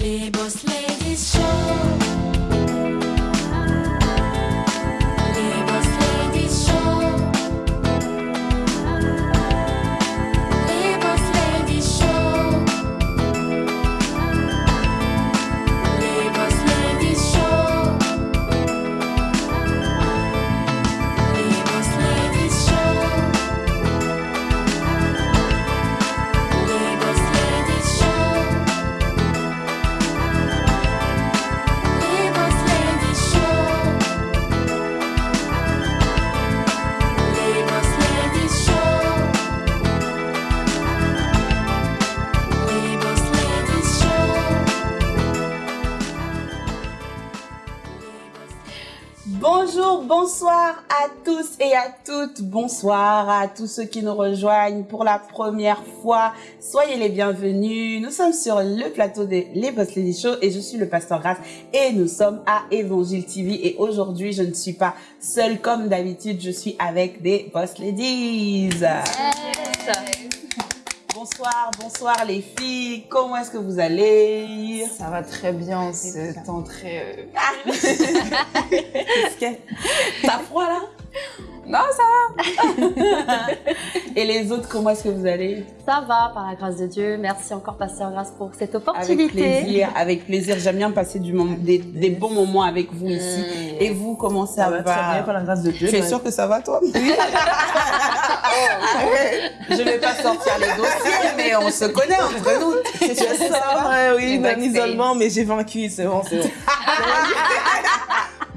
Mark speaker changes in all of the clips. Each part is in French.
Speaker 1: Les Boss Ladies Show.
Speaker 2: Bonsoir à tous ceux qui nous rejoignent pour la première fois. Soyez les bienvenus. Nous sommes sur le plateau des Les Boss Lady Show et je suis le pasteur Grace et nous sommes à Évangile TV et aujourd'hui je ne suis pas seule comme d'habitude, je suis avec des Boss Ladies. Bonsoir, bonsoir les filles. Comment est-ce que vous allez?
Speaker 3: Ça va très bien, ce temps très... euh,
Speaker 2: que- T'as froid là?
Speaker 3: Non, ça
Speaker 2: Et les autres, comment est-ce que vous allez?
Speaker 4: Ça va, par la grâce de Dieu. Merci encore, Pasteur Grâce, pour cette
Speaker 2: Avec
Speaker 4: opportunité.
Speaker 2: plaisir, avec plaisir. J'aime bien passer du moment, des, des bons moments avec vous ici. Et vous, comment ça,
Speaker 5: Ça va très bien, par la grâce de Dieu.
Speaker 2: Tu es
Speaker 5: Bah,
Speaker 2: sûr que ça va, toi? Je vais pas sortir les dossiers, mais on se connaît entre nous. C'est ça va
Speaker 5: sors, oui, d'un
Speaker 3: backstage.
Speaker 5: isolement, mais j'ai vaincu, c'est bon, c'est bon.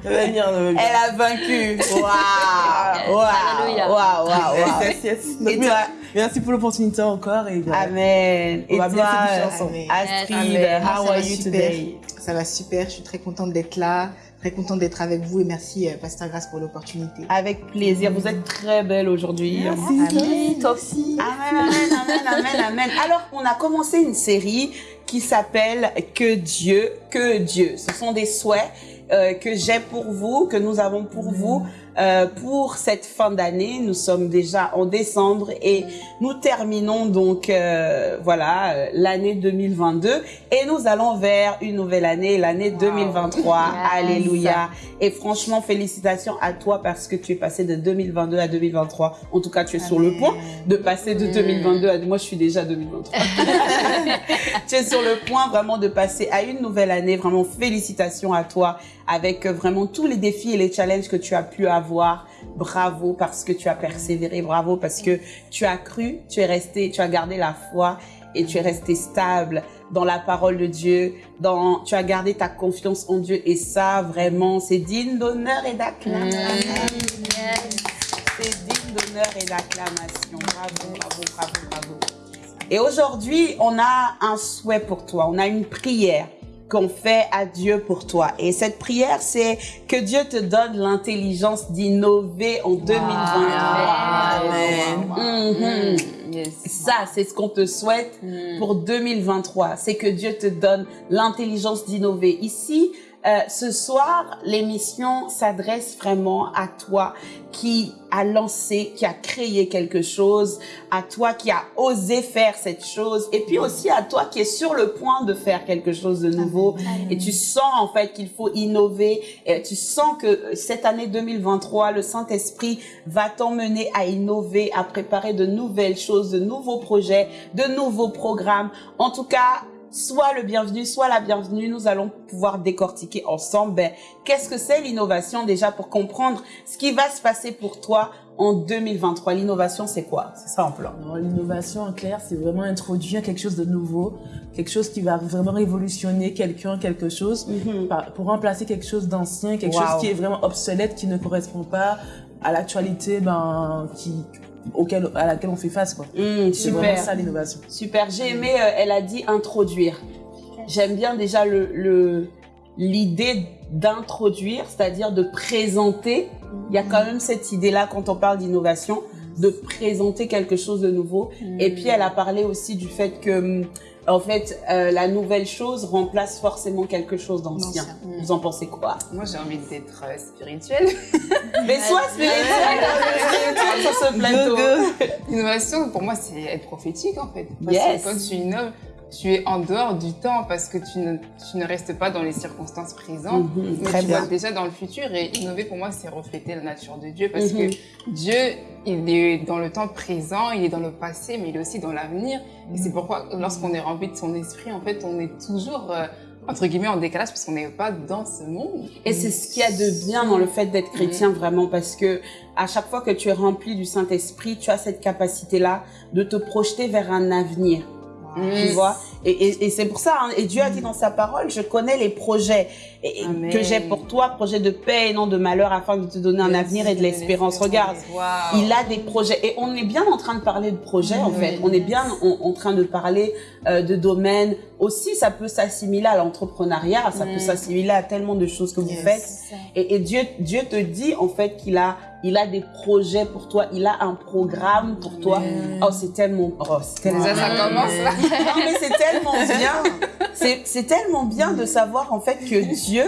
Speaker 5: Ça va venir, ça va venir.
Speaker 2: Elle a vaincu. Waouh Waouh. Waouh Waouh waouh.
Speaker 5: Yes, yes.
Speaker 2: Et
Speaker 5: Donc,
Speaker 2: toi
Speaker 5: Merci pour l'opportunité encore. Et.
Speaker 2: Amen.
Speaker 5: On
Speaker 2: Et
Speaker 5: va bien ensemble.
Speaker 2: Astrid,
Speaker 3: Amen.
Speaker 2: how
Speaker 3: Ça
Speaker 2: are
Speaker 3: va
Speaker 2: you
Speaker 3: super.
Speaker 2: today
Speaker 3: Ça va super, je suis très contente d'être là, très contente d'être avec vous et merci euh, Pasteur Grâce pour l'opportunité.
Speaker 2: Avec plaisir. Vous êtes très belle aujourd'hui.
Speaker 3: Amen.
Speaker 4: Toi aussi.
Speaker 2: Amen, amen, amen, amen, amen. Alors, on a commencé une série qui s'appelle Que Dieu, que Dieu. Ce sont des souhaits euh, que j'ai pour vous, que nous avons pour vous. euh, pour cette fin d'année, nous sommes déjà en décembre et nous terminons donc euh, voilà euh, l'année 2022 et nous allons vers une nouvelle année, l'année 2023.
Speaker 4: Yes.
Speaker 2: Alléluia. Et franchement, félicitations à toi parce que tu es passé de 2022 à 2023. En tout cas, tu es sur le point de passer de 2022 à... Moi, je suis déjà 2023. tu es sur le point vraiment de passer à une nouvelle année. Vraiment, félicitations à toi avec euh, vraiment tous les défis et les challenges que tu as pu avoir. Bravo parce que tu as persévéré. Bravo parce que tu as cru, tu es resté, tu as gardé la foi et tu es resté stable dans la parole de Dieu, dans, tu as gardé ta confiance en Dieu et ça, vraiment, c'est digne d'honneur et d'acclamation. C'est digne d'honneur et d'acclamation. Bravo, bravo, bravo, bravo. Et aujourd'hui, on a un souhait pour toi. On a une prière qu'on fait à Dieu pour toi. Et cette prière, c'est que Dieu te donne l'intelligence d'innover en 2023.
Speaker 5: Amen.
Speaker 2: Mhm.
Speaker 3: Yes.
Speaker 2: Ça, c'est ce qu'on te souhaite pour 2023. C'est que Dieu te donne l'intelligence d'innover. Ici, euh, ce soir, l'émission s'adresse vraiment à toi qui a lancé, qui a créé quelque chose, à toi qui a osé faire cette chose, et puis aussi à toi qui est sur le point de faire quelque chose de nouveau. Et tu sens en fait qu'il faut innover. Et tu sens que cette année 2023, le Saint-Esprit va t'emmener à innover, à préparer de nouvelles choses, de nouveaux projets, de nouveaux programmes. En tout cas, Sois le bienvenu, sois la bienvenue. Nous allons pouvoir décortiquer ensemble ben, qu'est-ce que c'est l'innovation déjà pour comprendre ce qui va se passer pour toi en 2023. L'innovation, c'est quoi? C'est ça en plan.
Speaker 5: L'innovation, en clair, c'est vraiment introduire quelque chose de nouveau, quelque chose qui va vraiment révolutionner quelqu'un, quelque chose, par- pour remplacer quelque chose d'ancien, quelque
Speaker 2: Wow.
Speaker 5: chose qui est vraiment obsolète, qui ne correspond pas à l'actualité ben, qui, auquel, à laquelle on fait face. Quoi.
Speaker 2: Hum,
Speaker 5: C'est vraiment ça l'innovation.
Speaker 2: Super, j'ai aimé, euh, elle a dit introduire. J'aime bien déjà le le- l'idée d'introduire, c'est-à-dire de présenter. Il y a quand même cette idée-là quand on parle d'innovation, de présenter quelque chose de nouveau. Et puis elle a parlé aussi du fait que, hum, en fait, euh, la nouvelle chose remplace forcément quelque chose d'ancien. Vous en pensez quoi?
Speaker 3: Moi, j'ai envie d'être euh, spirituelle.
Speaker 2: Mais sois spirituel, spirituel sur ce plateau.
Speaker 3: L'innovation, pour moi, c'est être prophétique, en fait. Parce
Speaker 2: Yes.
Speaker 3: que quand tu innoves,
Speaker 6: tu es en dehors du temps parce que tu ne, tu ne restes pas dans les circonstances présentes.
Speaker 2: Mhm,
Speaker 6: Mais
Speaker 2: Très
Speaker 6: tu
Speaker 2: bien.
Speaker 6: vois déjà dans le futur et innover pour moi c'est refléter la nature de Dieu parce
Speaker 2: Mhm.
Speaker 6: que Dieu il est dans le temps présent, il est dans le passé mais il est aussi dans l'avenir et c'est pourquoi lorsqu'on est rempli de son esprit en fait on est toujours euh, entre guillemets en décalage parce qu'on n'est pas dans ce monde.
Speaker 2: Et c'est ce qu'il y a de bien dans le fait d'être chrétien vraiment parce que à chaque fois que tu es rempli du Saint-Esprit, tu as cette capacité-là de te projeter vers un avenir. Tu vois? Et, et, et c'est pour ça, hein, et Dieu a dit dans sa parole, je connais les projets et- que j'ai pour toi, projets de paix et non de malheur, afin de te donner un avenir et de l'espérance. Regarde, il a des projets et on est bien en train de parler de projets en
Speaker 6: Oui.
Speaker 2: fait. On est bien en, en train de parler euh, de domaines. Aussi, ça peut s'assimiler à l'entrepreneuriat, ça peut
Speaker 6: Mm.
Speaker 2: s'assimiler à tellement de choses que vous faites. Et Dieu, Dieu te dit en fait qu'il a, il a des projets pour toi, il a un programme pour toi. Oh, c'est tellement, oh, c'est tellement
Speaker 6: Déjà ça commence là.
Speaker 2: non, mais c'est tellement bien. C'est, c'est tellement bien de savoir en fait que Dieu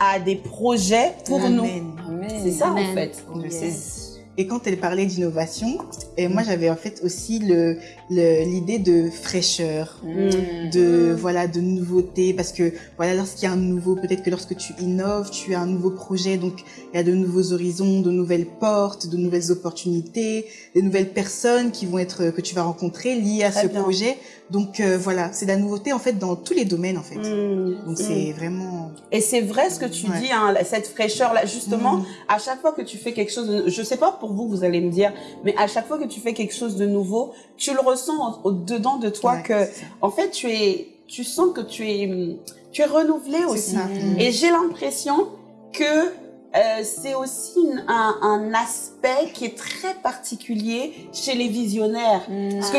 Speaker 2: a des projets pour nous.
Speaker 3: Amen.
Speaker 6: Amen.
Speaker 2: C'est ça en fait.
Speaker 3: Yes.
Speaker 6: sais.
Speaker 3: Et quand elle parlait d'innovation, et moi j'avais en fait aussi le le- l'idée de fraîcheur,
Speaker 6: Mm.
Speaker 3: de voilà de nouveauté, parce que voilà lorsqu'il y a un nouveau, peut-être que lorsque tu innoves, tu as un nouveau projet, donc il y a de nouveaux horizons, de nouvelles portes, de nouvelles opportunités, de nouvelles personnes qui vont être que tu vas rencontrer liées à
Speaker 2: Très
Speaker 3: ce
Speaker 2: bien.
Speaker 3: projet. Donc euh, voilà, c'est de la nouveauté en fait dans tous les domaines en fait.
Speaker 2: Mm.
Speaker 3: Donc
Speaker 2: Mm.
Speaker 3: c'est vraiment
Speaker 2: Et c'est vrai ce que tu
Speaker 3: Ouais.
Speaker 2: dis, hein, cette fraîcheur-là. Justement,
Speaker 3: Mm.
Speaker 2: à chaque fois que tu fais quelque chose, de, je sais pas pour vous, vous allez me dire, mais à chaque fois que tu fais quelque chose de nouveau, tu le ressens au, au dedans de toi
Speaker 3: Ouais,
Speaker 2: que, en fait, tu es, tu sens que tu es, tu es renouvelé aussi.
Speaker 3: ça.
Speaker 2: Et j'ai l'impression que euh, c'est aussi une- un, un aspect qui est très particulier chez les visionnaires. Parce que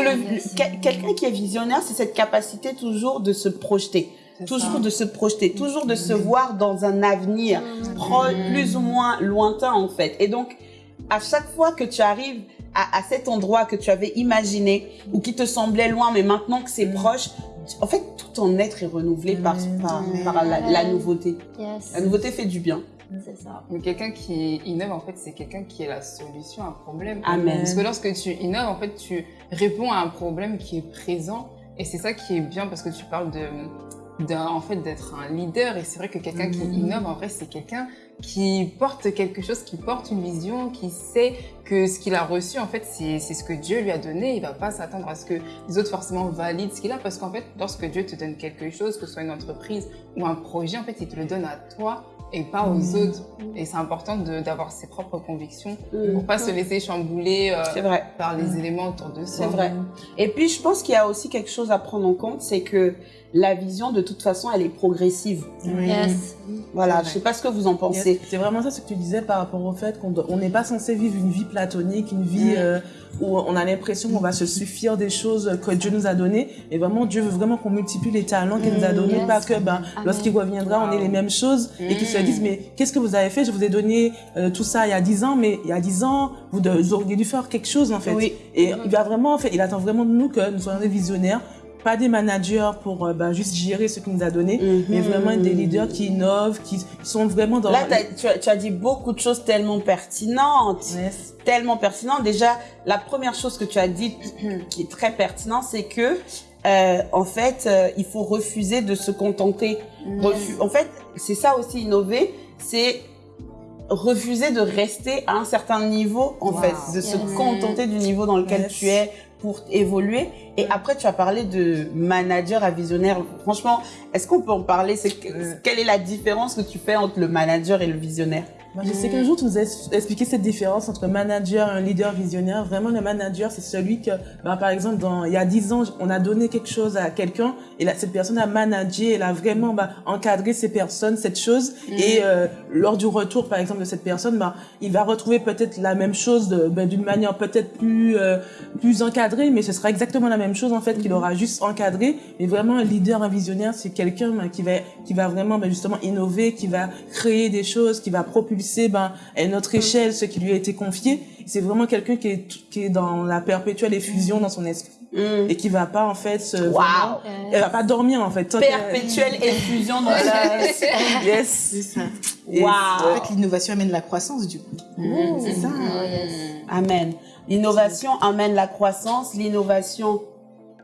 Speaker 4: Ah,
Speaker 2: quelqu'un qui est visionnaire, c'est cette capacité toujours de se projeter, toujours de se projeter, toujours de se voir dans un avenir pro- plus ou moins lointain en fait. Et donc, à chaque fois que tu arrives à, à cet endroit que tu avais imaginé ou qui te semblait loin, mais maintenant que c'est proche, tu- en fait, tout ton être est renouvelé par, par, par la, la nouveauté.
Speaker 4: Yes.
Speaker 2: La nouveauté fait du bien.
Speaker 4: C'est ça.
Speaker 6: Mais quelqu'un qui innove, en fait, c'est quelqu'un qui est la solution à un problème.
Speaker 2: Amen.
Speaker 6: Parce que lorsque tu innoves, en fait, tu réponds à un problème qui est présent. Et c'est ça qui est bien parce que tu parles de, en fait, d'être un leader. Et c'est vrai que quelqu'un qui innove, en vrai, c'est quelqu'un qui porte quelque chose, qui porte une vision, qui sait que ce qu'il a reçu, en fait, c'est, c'est ce que Dieu lui a donné. Il va pas s'attendre à ce que les autres forcément valident ce qu'il a. Parce qu'en fait, lorsque Dieu te donne quelque chose, que ce soit une entreprise ou un projet, en fait, il te le donne à toi et pas aux autres. Et c'est important d'avoir ses propres convictions pour pas se laisser chambouler euh,
Speaker 2: C'est vrai.
Speaker 6: par les éléments autour de
Speaker 2: C'est
Speaker 6: soi.
Speaker 2: vrai. Et puis, je pense qu'il y a aussi quelque chose à prendre en compte, c'est que la vision, de toute façon, elle est progressive.
Speaker 4: Yes.
Speaker 2: Voilà,
Speaker 3: C'est
Speaker 2: je sais pas ce que vous en
Speaker 5: Yes.
Speaker 2: pensez.
Speaker 5: C'est vraiment ça ce que tu disais par rapport au fait qu'on n'est pas censé vivre une vie platonique, une vie
Speaker 2: Mm.
Speaker 5: euh, où on a l'impression qu'on va se suffire des choses que Dieu nous a données. Et vraiment, Dieu veut vraiment qu'on multiplie les talents qu'il nous a donnés,
Speaker 4: Yes.
Speaker 5: pas que ben, lorsqu'il reviendra, on ait les mêmes choses et qu'ils se
Speaker 6: Mm.
Speaker 5: disent mais qu'est-ce que vous avez fait? Je vous ai donné euh, tout ça il y a 10 ans, mais il y a 10 ans, vous, de- vous auriez dû faire quelque chose en fait.
Speaker 2: Oui.
Speaker 5: Et il va vraiment, en fait, il attend vraiment de nous que nous soyons des visionnaires, pas des managers pour euh, ben, juste gérer ce qu'il nous a donné,
Speaker 2: Mhm.
Speaker 5: mais vraiment des leaders qui innovent, qui sont vraiment dans
Speaker 2: Là, tu, as, tu as dit beaucoup de choses tellement pertinentes.
Speaker 5: Yes.
Speaker 2: Tellement pertinentes. Déjà, la première chose que tu as dit qui est très pertinente, c'est que, euh, en fait, euh, il faut refuser de se contenter. Refu- En fait, c'est ça aussi innover, c'est refuser de rester à un certain niveau, en
Speaker 3: Wow.
Speaker 2: fait, de se contenter du niveau dans lequel
Speaker 5: Yes.
Speaker 2: tu es pour évoluer. Et après, tu as parlé de manager à visionnaire. Franchement, est-ce qu'on peut en parler? Que- Quelle est la différence que tu fais entre le manager et le visionnaire?
Speaker 5: Moi, je sais qu'un jour, tu nous as expliqué cette différence entre manager et un leader visionnaire. Vraiment, le manager, c'est celui que, bah, par exemple, dans, il y a 10 ans, on a donné quelque chose à quelqu'un et là, cette personne a managé, elle a vraiment bah, encadré ces personnes, cette chose. Et euh, lors du retour, par exemple, de cette personne, bah, il va retrouver peut-être la même chose bah, d'une manière peut-être plus, euh, plus encadrée, mais ce sera exactement la même chose, en fait, qu'il aura juste encadré. Mais vraiment, un leader, un visionnaire, c'est quelqu'un bah, qui va, qui va vraiment, bah, justement, innover, qui va créer des choses, qui va propulser ben, à une autre échelle ce qui lui a été confié. C'est vraiment quelqu'un qui est, qui est dans la perpétuelle effusion dans son esprit
Speaker 2: Mm.
Speaker 5: et qui va pas, en fait, se, vraiment- elle va pas dormir, en fait. qu'elle-
Speaker 2: Perpétuelle effusion dans la...
Speaker 5: yes.
Speaker 3: C'est ça.
Speaker 5: Et-
Speaker 2: Waouh.
Speaker 3: En fait, l'innovation amène la croissance du coup. C'est ça.
Speaker 4: Yes.
Speaker 2: Amen. L'innovation amène la croissance. L'innovation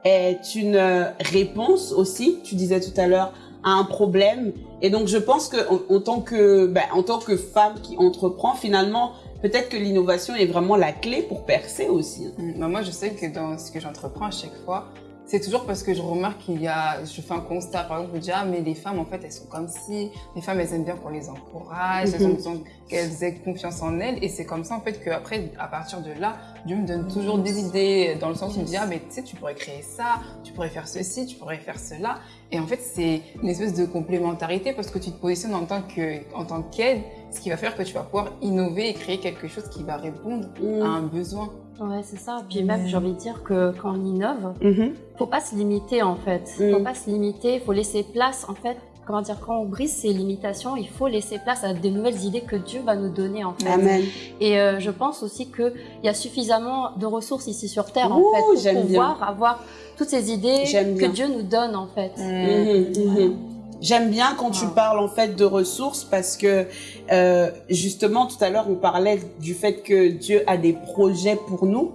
Speaker 2: est une euh, réponse aussi, tu disais tout à l'heure, à un problème. Et donc, je pense que en, tant que, ben, en tant que femme qui entreprend, finalement, peut-être que l'innovation est vraiment la clé pour percer aussi.
Speaker 6: Mm, bah, moi, je sais que dans ce que j'entreprends à chaque fois, c'est toujours parce que je remarque qu'il y a, je fais un constat, par exemple, je dis, ah, mais les femmes, en fait, elles sont comme si, les femmes, elles aiment bien qu'on les encourage, elles ont
Speaker 2: Mhm.
Speaker 6: besoin qu'elles aient confiance en elles, et c'est comme ça, en fait, qu'après, à partir de là, Dieu me donne toujours des idées, dans le sens où il me dit, ah, mais tu sais, tu pourrais créer ça, tu pourrais faire ceci, tu pourrais faire cela, et en fait, c'est une espèce de complémentarité, parce que tu te positionnes en tant que, en tant qu'aide, ce qui va faire que tu vas pouvoir innover et créer quelque chose qui va répondre
Speaker 2: Mm.
Speaker 6: à un besoin.
Speaker 4: Ouais, c'est ça. Puis même, j'ai envie de dire que quand on innove,
Speaker 2: Mhm.
Speaker 4: faut pas se limiter en fait.
Speaker 2: Mm.
Speaker 4: Faut pas se limiter, faut laisser place en fait. Comment dire, quand on brise ses limitations, il faut laisser place à des nouvelles idées que Dieu va nous donner en fait.
Speaker 2: Amen.
Speaker 4: Et euh, je pense aussi qu'il y a suffisamment de ressources ici sur Terre
Speaker 2: Ouh,
Speaker 4: en fait pour pouvoir avoir toutes ces idées que. Dieu nous donne en fait.
Speaker 2: Mhm, mhm. J'aime bien quand tu
Speaker 4: Ouais.
Speaker 2: parles en fait de ressources parce que euh, justement tout à l'heure on parlait du fait que Dieu a des projets pour nous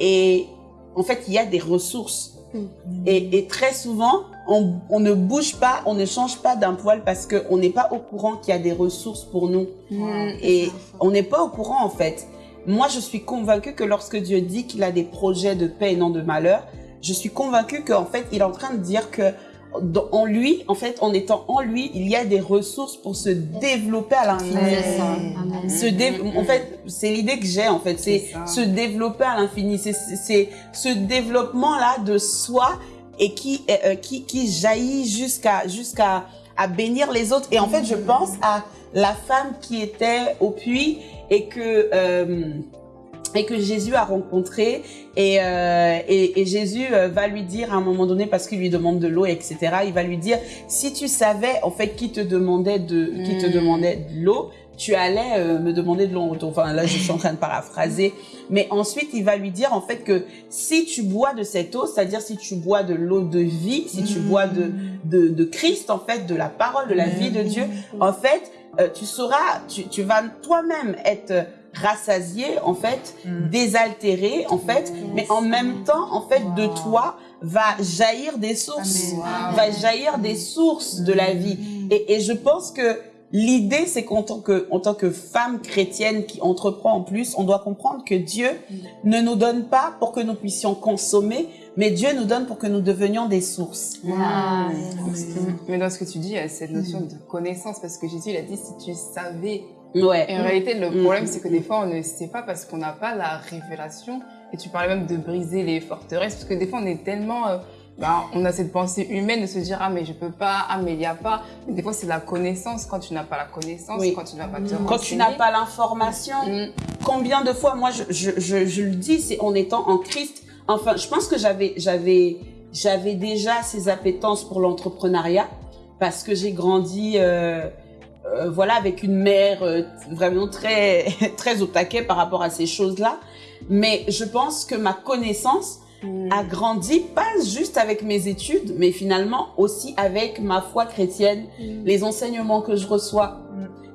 Speaker 2: et en fait il y a des ressources
Speaker 4: Mm.
Speaker 2: et, et très souvent on, on ne bouge pas, on ne change pas d'un poil parce que on n'est pas au courant qu'il y a des ressources pour nous
Speaker 6: Mm.
Speaker 2: et on n'est pas au courant en fait. Moi, je suis convaincue que lorsque Dieu dit qu'il a des projets de paix et non de malheur, je suis convaincue qu'en fait, il est en train de dire que en lui, en fait, en étant en lui, il y a des ressources pour se développer à l'infini. Se dé- En fait, c'est l'idée que j'ai, en fait, c'est se développer à l'infini. C'est- ce développement-là de soi et qui, euh, qui, qui jaillit jusqu'à jusqu'à à bénir les autres. Et en fait, je pense à la femme qui était au puits et que euh, et que Jésus a rencontré et, euh, et, et Jésus euh, va lui dire à un moment donné parce qu'il lui demande de l'eau etc il va lui dire si tu savais en fait qui te demandait de qui te
Speaker 6: Mm.
Speaker 2: demandait de l'eau tu allais euh, me demander de l'eau en retour. enfin là je suis en train de paraphraser mais ensuite il va lui dire en fait que si tu bois de cette eau c'est-à-dire si tu bois de l'eau de vie si tu bois de, de de Christ en fait de la parole de la vie de Dieu en fait euh, tu sauras tu, tu vas toi-même être rassasié en fait désaltéré en fait mais en même temps en fait de toi va jaillir des sources. Va jaillir des sources de la vie. Et, et je pense que l'idée c'est qu'en tant que en tant que femme chrétienne qui entreprend en plus on doit comprendre que Dieu ne nous donne pas pour que nous puissions consommer mais Dieu nous donne pour que nous devenions des sources.
Speaker 6: Mais dans ce que tu dis, il y a cette notion de connaissance, parce que Jésus, il a dit, si tu savais.
Speaker 2: Ouais
Speaker 6: Et en réalité, le
Speaker 2: Mm.
Speaker 6: problème, c'est que des fois, on ne sait pas parce qu'on n'a pas la révélation. Et tu parlais même de briser les forteresses, parce que des fois, on est tellement... euh, ben, on a cette pensée humaine de se dire, ah, mais je peux pas, ah, mais il n'y a pas. Mais des fois, c'est la connaissance. Quand tu n'as pas la connaissance,
Speaker 2: Oui.
Speaker 6: quand tu ne vas pas te
Speaker 2: quand tu n'as pas l'information
Speaker 6: Mm.
Speaker 2: combien de fois, moi, je, je, je, je le dis, c'est en étant en Christ. Enfin, je pense que j'avais, j'avais, j'avais déjà ces appétences pour l'entrepreneuriat parce que j'ai grandi, euh, euh, voilà, avec une mère euh, vraiment très, très au taquet par rapport à ces choses-là. Mais je pense que ma connaissance
Speaker 6: Mm.
Speaker 2: a grandi pas juste avec mes études, mais finalement aussi avec ma foi chrétienne, les enseignements que je reçois,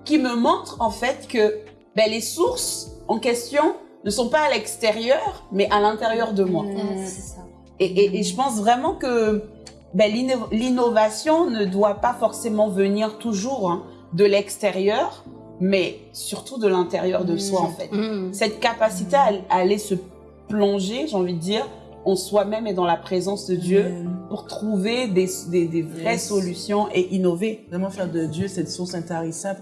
Speaker 2: qui me montrent en fait que ben, les sources en question ne sont pas à l'extérieur, mais à l'intérieur de moi.
Speaker 4: Ça.
Speaker 2: Et, et- et je pense vraiment que ben, l'inno- l'innovation ne doit pas forcément venir toujours hein, de l'extérieur, mais surtout de l'intérieur de soi en fait.
Speaker 4: Mm.
Speaker 2: Cette capacité à, à aller se plonger, j'ai envie de dire, en soi-même et dans la présence de Dieu pour trouver des, des, des vraies
Speaker 5: Yes.
Speaker 2: solutions et innover.
Speaker 5: Vraiment faire de Dieu cette source intarissable,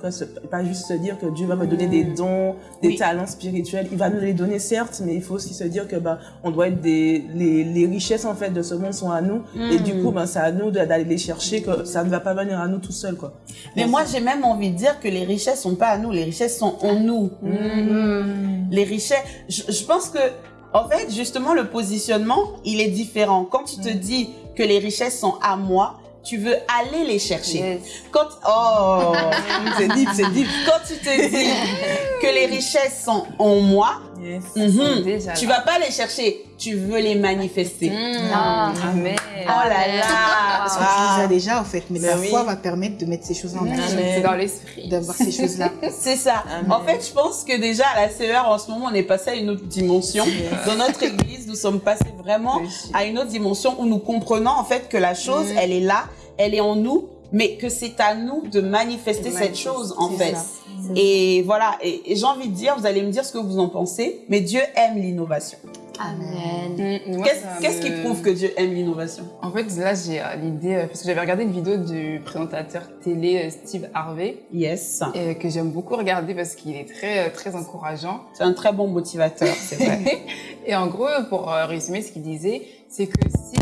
Speaker 5: pas juste se dire que Dieu va me donner des dons, des
Speaker 2: Oui.
Speaker 5: talents spirituels. Il va nous les donner certes, mais il faut aussi se dire que bah on doit être des les, les richesses en fait de ce monde sont à nous et du coup ben c'est à nous d'aller les chercher que ça ne va pas venir à nous tout seul quoi.
Speaker 2: Mais moi, j'ai même envie de dire que les richesses sont pas à nous, les richesses sont en nous. Les richesses, je, je pense que, en fait, justement, le positionnement, il est différent. Quand tu te dis que les richesses sont à moi, tu veux aller les chercher.
Speaker 6: Yes.
Speaker 2: Quand, oh,
Speaker 5: c'est deep, c'est deep.
Speaker 2: quand tu te dis que les richesses sont en moi,
Speaker 5: Yes.
Speaker 6: déjà
Speaker 2: tu vas pas les chercher, tu veux les manifester.
Speaker 6: Mm.
Speaker 4: Ah.
Speaker 6: Amen.
Speaker 2: Oh là là
Speaker 3: Parce que tu les as déjà, en fait. Mais
Speaker 2: Ben
Speaker 3: la
Speaker 2: oui.
Speaker 3: foi va permettre de mettre ces choses-là en
Speaker 6: Mm.
Speaker 3: action.
Speaker 6: C'est dans l'esprit.
Speaker 3: D'avoir ces choses-là.
Speaker 2: C'est ça.
Speaker 5: Amen.
Speaker 2: En fait, je pense que déjà à la CER, en ce moment, on est passé à une autre dimension. Dans notre église, nous sommes passés vraiment à une autre dimension où nous comprenons en fait que la chose,
Speaker 6: Mhm.
Speaker 2: elle est là, elle est en nous, mais que c'est à nous de manifester cette chose en fait.
Speaker 6: ça.
Speaker 2: Et voilà, et, et j'ai envie de dire, vous allez me dire ce que vous en pensez, mais Dieu aime l'innovation.
Speaker 4: Amen.
Speaker 6: Mm,
Speaker 2: Qu'est-ce qui prouve que Dieu aime l'innovation?
Speaker 6: En fait, là, j'ai euh, l'idée, euh, parce que j'avais regardé une vidéo du présentateur télé euh, Steve Harvey,
Speaker 2: Yes,
Speaker 6: et que j'aime beaucoup regarder parce qu'il est très, très encourageant.
Speaker 2: c'est un très bon motivateur, c'est vrai.
Speaker 6: et en gros, pour euh, résumer ce qu'il disait, c'est que si,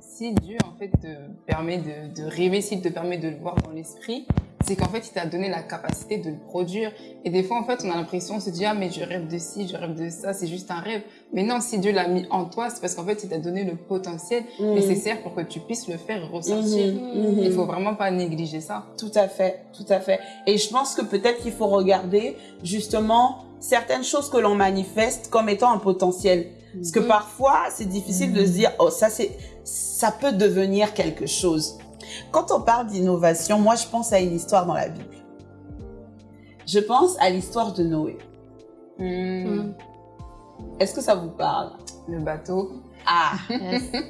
Speaker 6: si Dieu, en fait, te permet de, de rêver, s'il te permet de le voir dans l'esprit, c'est qu'en fait, il t'a donné la capacité de le produire. Et des fois, en fait, on a l'impression, on se dit, ah, mais je rêve de ci, je rêve de ça, c'est juste un rêve. Mais non, si Dieu l'a mis en toi, c'est parce qu'en fait, il t'a donné le potentiel
Speaker 2: Mhm.
Speaker 6: nécessaire pour que tu puisses le faire ressortir.
Speaker 2: Mhm, mhm.
Speaker 6: Il faut vraiment pas négliger ça.
Speaker 2: Tout à fait, tout à fait. Et je pense que peut-être qu'il faut regarder justement certaines choses que l'on manifeste comme étant un potentiel. Parce que parfois, c'est difficile de se dire, oh, ça c'est, ça peut devenir quelque chose. Quand on parle d'innovation, moi je pense à une histoire dans la Bible. Je pense à l'histoire de Noé.
Speaker 4: Mm.
Speaker 2: Est-ce que ça vous parle?
Speaker 6: Le bateau.
Speaker 2: Ah,
Speaker 4: Yes.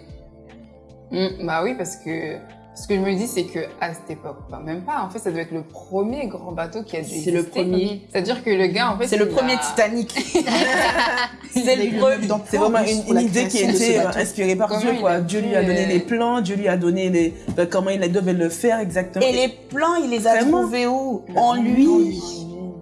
Speaker 6: Mm, bah oui, parce que ce que je me dis, c'est que à cette époque, bah même pas. En fait, ça doit être le premier grand bateau qui a dû
Speaker 2: c'est le premier.
Speaker 6: C'est-à-dire que le gars, en fait,
Speaker 2: C'est le premier
Speaker 6: a-
Speaker 2: Titanic. c'est
Speaker 3: a
Speaker 2: le premier.
Speaker 5: C'est vraiment une, idée qui
Speaker 3: ce
Speaker 5: était euh, inspirée par
Speaker 6: Comment
Speaker 5: Dieu. Quoi.
Speaker 6: a
Speaker 5: Dieu lui a donné les plans, Dieu lui a donné les, ben, comment il devait le faire exactement.
Speaker 2: Et les plans, il les a
Speaker 5: Vraiment
Speaker 2: trouvés où? En lui.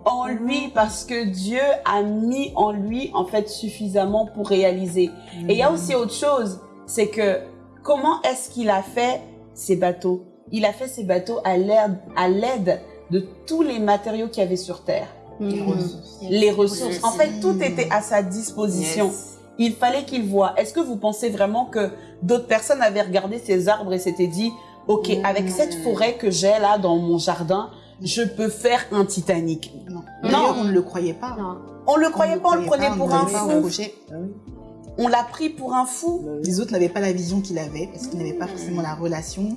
Speaker 2: En lui, parce que Dieu a mis en lui, en fait, suffisamment pour réaliser. Et il y a aussi autre chose, c'est que comment est-ce qu'il a fait ces bateaux Il a fait ces bateaux à l'aide, à l'aide de tous les matériaux qu'il y avait sur Terre.
Speaker 6: Les
Speaker 4: Mm.
Speaker 6: ressources.
Speaker 2: Les ressources. En fait, tout
Speaker 3: Mm.
Speaker 2: était à sa disposition.
Speaker 6: Yes.
Speaker 2: Il fallait qu'il voit. Est-ce que vous pensez vraiment que d'autres personnes avaient regardé ces arbres et s'étaient dit, OK,
Speaker 6: Mm.
Speaker 2: avec cette forêt que j'ai là dans mon jardin, je peux faire un Titanic.
Speaker 3: Non. On ne le croyait pas.
Speaker 4: Non.
Speaker 2: On le croyait
Speaker 3: le
Speaker 2: pas, on le
Speaker 3: croyait
Speaker 2: prenait
Speaker 3: pas,
Speaker 2: pour
Speaker 3: on
Speaker 2: un fou. On l'a pris pour un fou.
Speaker 3: Les autres n'avaient pas la vision qu'il avait parce qu'ils n'avaient pas forcément la relation.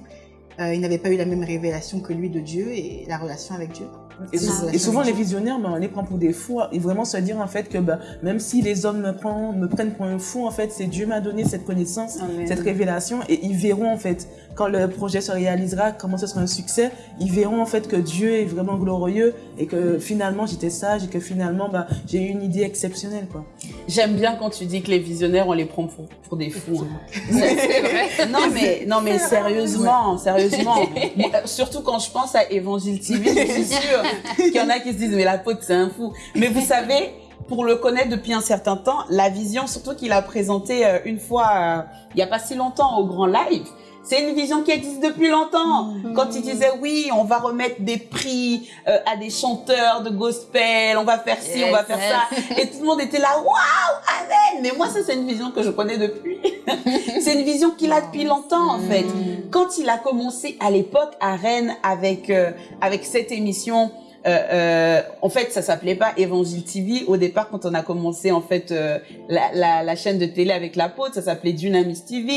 Speaker 3: Euh, ils n'avaient pas eu la même révélation que lui de Dieu et la relation avec Dieu.
Speaker 5: Et, souvent, les visionnaires, ben, on les prend pour des fous. Et vraiment se dire, en fait, que ben, même si les hommes me, prennent, me prennent pour un fou, en fait, c'est Dieu m'a donné cette connaissance,
Speaker 6: Amen.
Speaker 5: cette révélation. Et ils verront, en fait, quand le projet se réalisera, comment ce sera un succès, ils verront, en fait, que Dieu est vraiment glorieux et que finalement, j'étais sage et que finalement, ben, j'ai eu une idée exceptionnelle, quoi.
Speaker 2: J'aime bien quand tu dis que les visionnaires, on les prend pour, pour des fous. hein.
Speaker 6: Vrai.
Speaker 2: Non mais, non mais sérieusement, sérieusement. Moi, surtout quand je pense à Évangile TV, je suis sûre qu'il y en a qui se disent, mais l'apôtre, c'est un fou. Mais vous savez, pour le connaître depuis un certain temps, la vision, surtout qu'il a présentée euh, une fois, euh, il n'y a pas si longtemps au Grand Live, c'est une vision qui existe depuis longtemps. Quand il disait oui, on va remettre des prix euh, à des chanteurs de gospel, on va faire ci, on va
Speaker 4: Yes,
Speaker 2: faire ça, et tout le monde était là, waouh, amen. Mais moi, ça c'est une vision que je connais depuis. c'est une vision qu'il a depuis longtemps en fait. Quand il a commencé à l'époque à Rennes avec euh, avec cette émission. Euh, euh, en fait, ça s'appelait pas Évangile TV. Au départ, quand on a commencé en fait euh, la, la, la chaîne de télé avec l'apôtre, ça s'appelait Dunamis TV.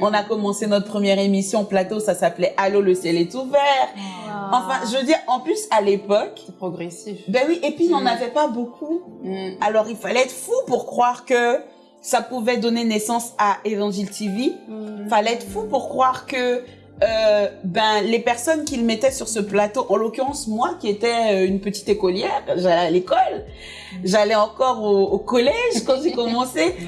Speaker 2: On a commencé notre première émission plateau, ça s'appelait Allô, le ciel est ouvert. Enfin, je veux dire, en plus à l'époque,
Speaker 6: C'est progressif.
Speaker 2: ben oui, et puis il n'y en
Speaker 6: Mm.
Speaker 2: avait pas beaucoup.
Speaker 6: Mm.
Speaker 2: Alors il fallait être fou pour croire que ça pouvait donner naissance à Évangile TV.
Speaker 4: Mm.
Speaker 2: Fallait être fou pour croire que euh, ben les personnes qu'il mettait sur ce plateau, en l'occurrence moi qui étais euh, une petite écolière, j'allais à l'école, j'allais encore au, au collège quand j'ai commencé.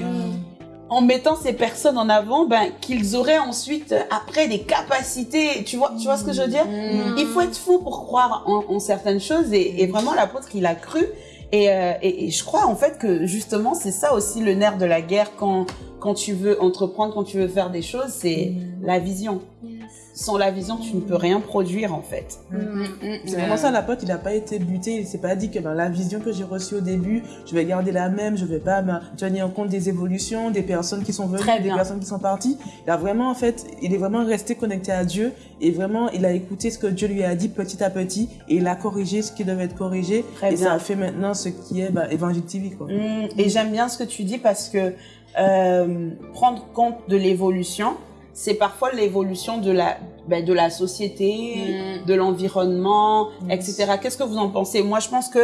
Speaker 2: En mettant ces personnes en avant, ben qu'ils auraient ensuite après des capacités, tu vois, tu vois ce que je veux dire?
Speaker 6: Mm.
Speaker 2: il faut être fou pour croire en, en certaines choses et, et vraiment l'apôtre il a cru. Et, euh, et, et je crois en fait que justement c'est ça aussi le nerf de la guerre quand quand tu veux entreprendre quand tu veux faire des choses c'est la vision sans la vision tu ne peux rien produire en fait
Speaker 6: Mm, mm,
Speaker 5: C'est
Speaker 6: mm.
Speaker 5: vraiment ça, la pote, il n'a pas été buté, il s'est pas dit que ben, la vision que j'ai reçue au début, je vais garder la même, je vais pas ben, tenir compte des évolutions, des personnes qui sont venues, des personnes qui sont parties. Il a vraiment, en fait, il est vraiment resté connecté à Dieu et vraiment, il a écouté ce que Dieu lui a dit petit à petit et il a corrigé ce qui devait être corrigé
Speaker 2: Très
Speaker 5: et
Speaker 2: bien.
Speaker 5: ça a fait maintenant ce qui est ben, Évangile TV, quoi.
Speaker 2: Et j'aime bien ce que tu dis parce que euh, prendre compte de l'évolution c'est parfois l'évolution de la ben, de la société
Speaker 6: Mm.
Speaker 2: de l'environnement,
Speaker 5: Mm.
Speaker 2: etc. Qu'est-ce que vous en pensez? Moi, je pense que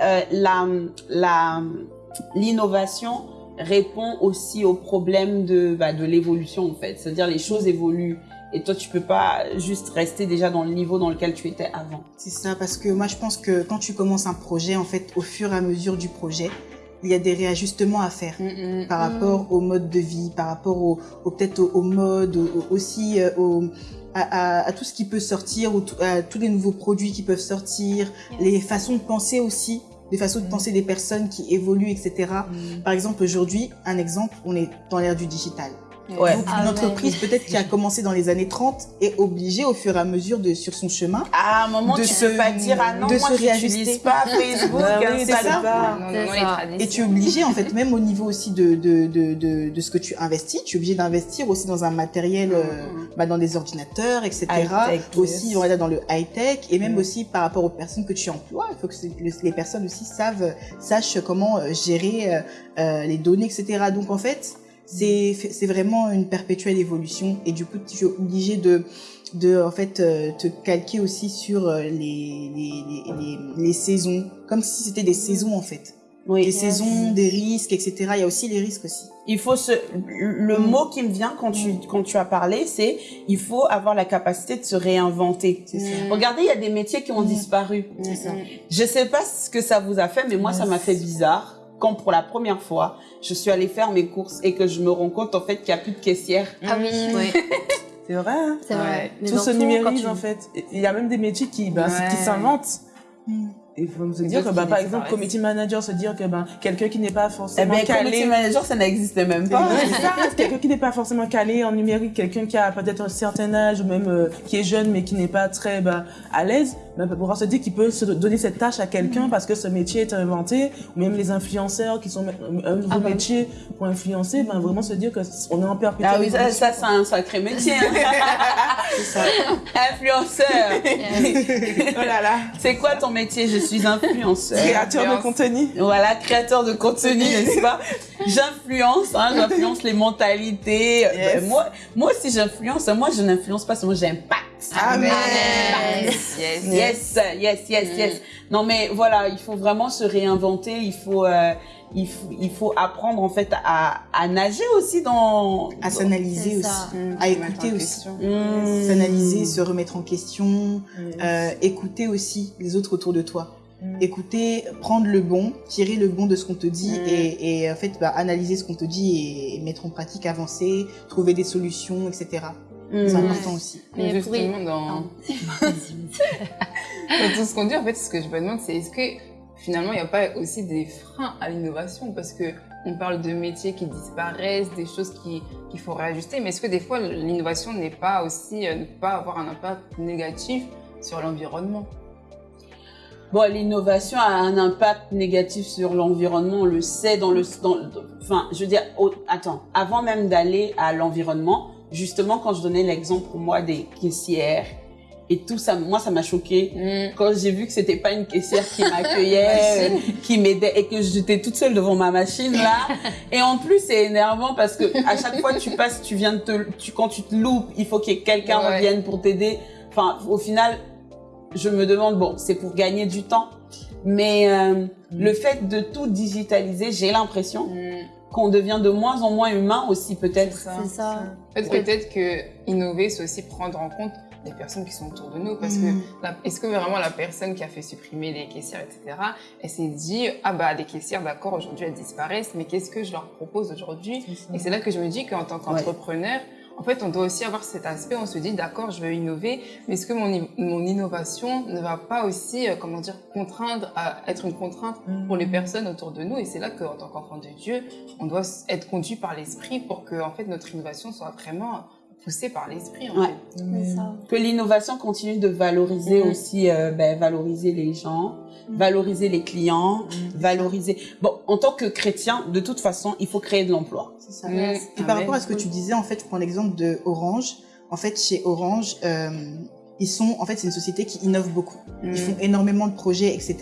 Speaker 2: euh, la la l'innovation, répond aussi au problème de, bah, de l'évolution en fait. C'est-à-dire les choses évoluent et toi tu peux pas juste rester déjà dans le niveau dans lequel tu étais avant.
Speaker 3: C'est ça, parce que moi je pense que quand tu commences un projet, en fait, au fur et à mesure du projet, il y a des réajustements à faire
Speaker 6: Mm, mm.
Speaker 3: par rapport au mode de vie, par rapport au, au- peut-être au, au mode, au- au- aussi euh, au, à, à- à tout ce qui peut sortir, ou à tous les nouveaux produits qui peuvent sortir, les façons de penser aussi, des façons de penser des personnes qui évoluent, etc. Par exemple, aujourd'hui, un exemple, on est dans l'ère du digital.
Speaker 2: Ouais.
Speaker 3: Donc,
Speaker 4: Ah
Speaker 3: une
Speaker 4: ouais.
Speaker 3: entreprise peut-être qui a commencé dans les années 30 est obligée au fur et à mesure de sur son chemin
Speaker 2: À un moment,
Speaker 3: De
Speaker 2: tu
Speaker 3: se-
Speaker 2: peux pas dire ah non,
Speaker 3: de
Speaker 2: moi
Speaker 3: se réajuster.
Speaker 2: pas Facebook,
Speaker 5: Bah oui,
Speaker 2: hein, ça.
Speaker 6: Non, non, non,
Speaker 4: ça.
Speaker 3: Et tu es obligé, en fait, même au niveau aussi de, de, de, de, de ce que tu investis, tu es obligé d'investir aussi dans un matériel, euh, bah, dans des ordinateurs, etc. Aussi,
Speaker 2: yes.
Speaker 3: on va dire, dans le high-tech, et même
Speaker 2: Mm.
Speaker 3: aussi par rapport aux personnes que tu emploies. Il faut que les personnes aussi savent, sachent comment euh, gérer euh, euh, les données, etc. Donc, en fait, c'est c'est vraiment une perpétuelle évolution, et du coup, tu es obligé de de en fait euh, te calquer aussi sur euh, les, les, les, les, les saisons comme si c'était des saisons en fait
Speaker 2: Oui.
Speaker 3: des saisons, des risques, etc. Il y a aussi les risques aussi.
Speaker 2: Il faut se, le
Speaker 3: Mm.
Speaker 2: mot qui me vient quand tu, quand tu as parlé, c'est il faut avoir la capacité de se réinventer.
Speaker 3: Ça.
Speaker 2: Regardez, il y a des métiers qui ont
Speaker 3: Mm.
Speaker 2: disparu.
Speaker 3: Ça.
Speaker 2: Je sais pas ce que ça vous a fait, mais moi, ça m'a fait bizarre quand pour la première fois, je suis allée faire mes courses et que je me rends compte en fait qu'il n'y a plus de caissière.
Speaker 4: Ah oui,
Speaker 6: Ouais.
Speaker 5: C'est vrai, hein
Speaker 4: c'est vrai.
Speaker 6: Ouais.
Speaker 4: Mais
Speaker 5: Tout se numérise
Speaker 4: tu-
Speaker 5: en fait. Il y a même des métiers qui, ben,
Speaker 6: Ouais.
Speaker 5: qui s'inventent. Et il faut se dire que, ben,
Speaker 6: qui
Speaker 5: par exemple, committee manager, se dire que ben, quelqu'un qui n'est pas
Speaker 2: Eh
Speaker 5: forcément
Speaker 2: ben,
Speaker 5: calé.
Speaker 2: community manager, ça n'existait même pas.
Speaker 5: Quelqu'un qui n'est pas forcément calé en numérique, quelqu'un qui a peut-être un certain âge ou même euh, qui est jeune mais qui n'est pas très ben, à l'aise, ben, pourra se dire qu'il peut se donner cette tâche à quelqu'un parce que ce métier est inventé, ou même les influenceurs qui sont un nouveau
Speaker 4: Ah ben.
Speaker 5: métier pour influencer, ben, vraiment se dire qu'on est en perpétuelle
Speaker 2: Ah oui, ça, c'est un sacré métier. hein.
Speaker 3: Ça.
Speaker 2: Influenceur.
Speaker 5: Oh là là,
Speaker 2: C'est quoi ton métier? Je suis influenceur.
Speaker 5: créateur de contenu.
Speaker 2: Voilà, créateur de contenu, n'est-ce pas? J'influence, hein, j'influence les mentalités.
Speaker 5: Yes.
Speaker 2: Euh, moi, moi aussi j'influence. Moi, je n'influence pas seulement, j'impacte.
Speaker 5: Amen.
Speaker 6: Yes, yes,
Speaker 2: Yes, yes, yes, yes. Non, mais voilà, il faut vraiment se réinventer. Il faut, euh, il faut, il faut apprendre en fait à, à nager aussi dans.
Speaker 3: À s'analyser aussi.
Speaker 6: Mm,
Speaker 3: À écouter aussi.
Speaker 2: Mmh.
Speaker 3: S'analyser, se remettre en question, euh, écouter aussi les autres autour de toi.
Speaker 5: Mm.
Speaker 3: Écouter, prendre le bon, tirer le bon de ce qu'on te dit
Speaker 6: Mm.
Speaker 3: et, et en fait bah, analyser ce qu'on te dit et, et mettre en pratique, avancer, trouver des solutions, etc.
Speaker 2: Mmh.
Speaker 3: C'est important aussi.
Speaker 6: Mais justement, dans, dans tout ce qu'on dit, en fait, ce que je me demande, c'est est-ce que finalement, il n'y a pas aussi des freins à l'innovation? Parce que on parle de métiers qui disparaissent, des choses qui- qu'il faut réajuster, mais est-ce que des fois, l'innovation n'est pas aussi, euh, ne pas avoir un impact négatif sur l'environnement?
Speaker 2: Bon, l'innovation a un impact négatif sur l'environnement, on le sait dans le, dans, enfin, je veux dire, attends, avant même d'aller à l'environnement, justement, quand je donnais l'exemple pour moi des caissières et tout ça, moi, ça m'a choqué quand j'ai vu que c'était pas une caissière qui m'accueillait, euh, qui m'aidait et que j'étais toute seule devant ma machine là. Et en plus, c'est énervant parce que à chaque fois tu passes, tu viens de te, tu, quand tu te loupes, il faut que quelqu'un
Speaker 6: Ouais.
Speaker 2: revienne pour t'aider. Enfin, au final, je me demande, bon, c'est pour gagner du temps. Mais euh, le fait de tout digitaliser, j'ai l'impression
Speaker 6: Mm.
Speaker 2: Qu'on devient de moins en moins humain aussi peut-être.
Speaker 6: C'est ça. En fait, peut-être que innover, c'est aussi prendre en compte les personnes qui sont autour de nous. Parce
Speaker 3: Mm.
Speaker 6: que la- est-ce que vraiment la personne qui a fait supprimer les caissières, etc., elle s'est dit, ah bah les caissières, d'accord, aujourd'hui elles disparaissent, mais qu'est-ce que je leur propose aujourd'hui? Et c'est là que je me dis qu'en tant qu'entrepreneur, en fait, on doit aussi avoir cet aspect, on se dit, d'accord, je veux innover, mais est-ce que mon, mon innovation ne va pas aussi, euh, comment dire, contraindre à être une contrainte pour les personnes autour de nous? Et c'est là qu'en tant qu'enfant de Dieu, on doit être conduit par l'esprit pour que, en fait, notre innovation soit vraiment poussée par l'esprit, en
Speaker 2: Ouais. Que l'innovation continue de valoriser
Speaker 6: Mhm.
Speaker 2: aussi, euh, ben, valoriser les gens,
Speaker 3: Mhm.
Speaker 2: valoriser les clients, valoriser. Bon, en tant que chrétien, de toute façon, il faut créer de l'emploi.
Speaker 3: Ça.
Speaker 6: Mm.
Speaker 3: Et par
Speaker 6: Amen.
Speaker 3: rapport à ce que tu disais, en fait, je prends l'exemple de Orange. En fait, chez Orange, euh, ils sont, en fait, c'est une société qui innove beaucoup.
Speaker 6: Mm.
Speaker 3: Ils font énormément de projets, etc.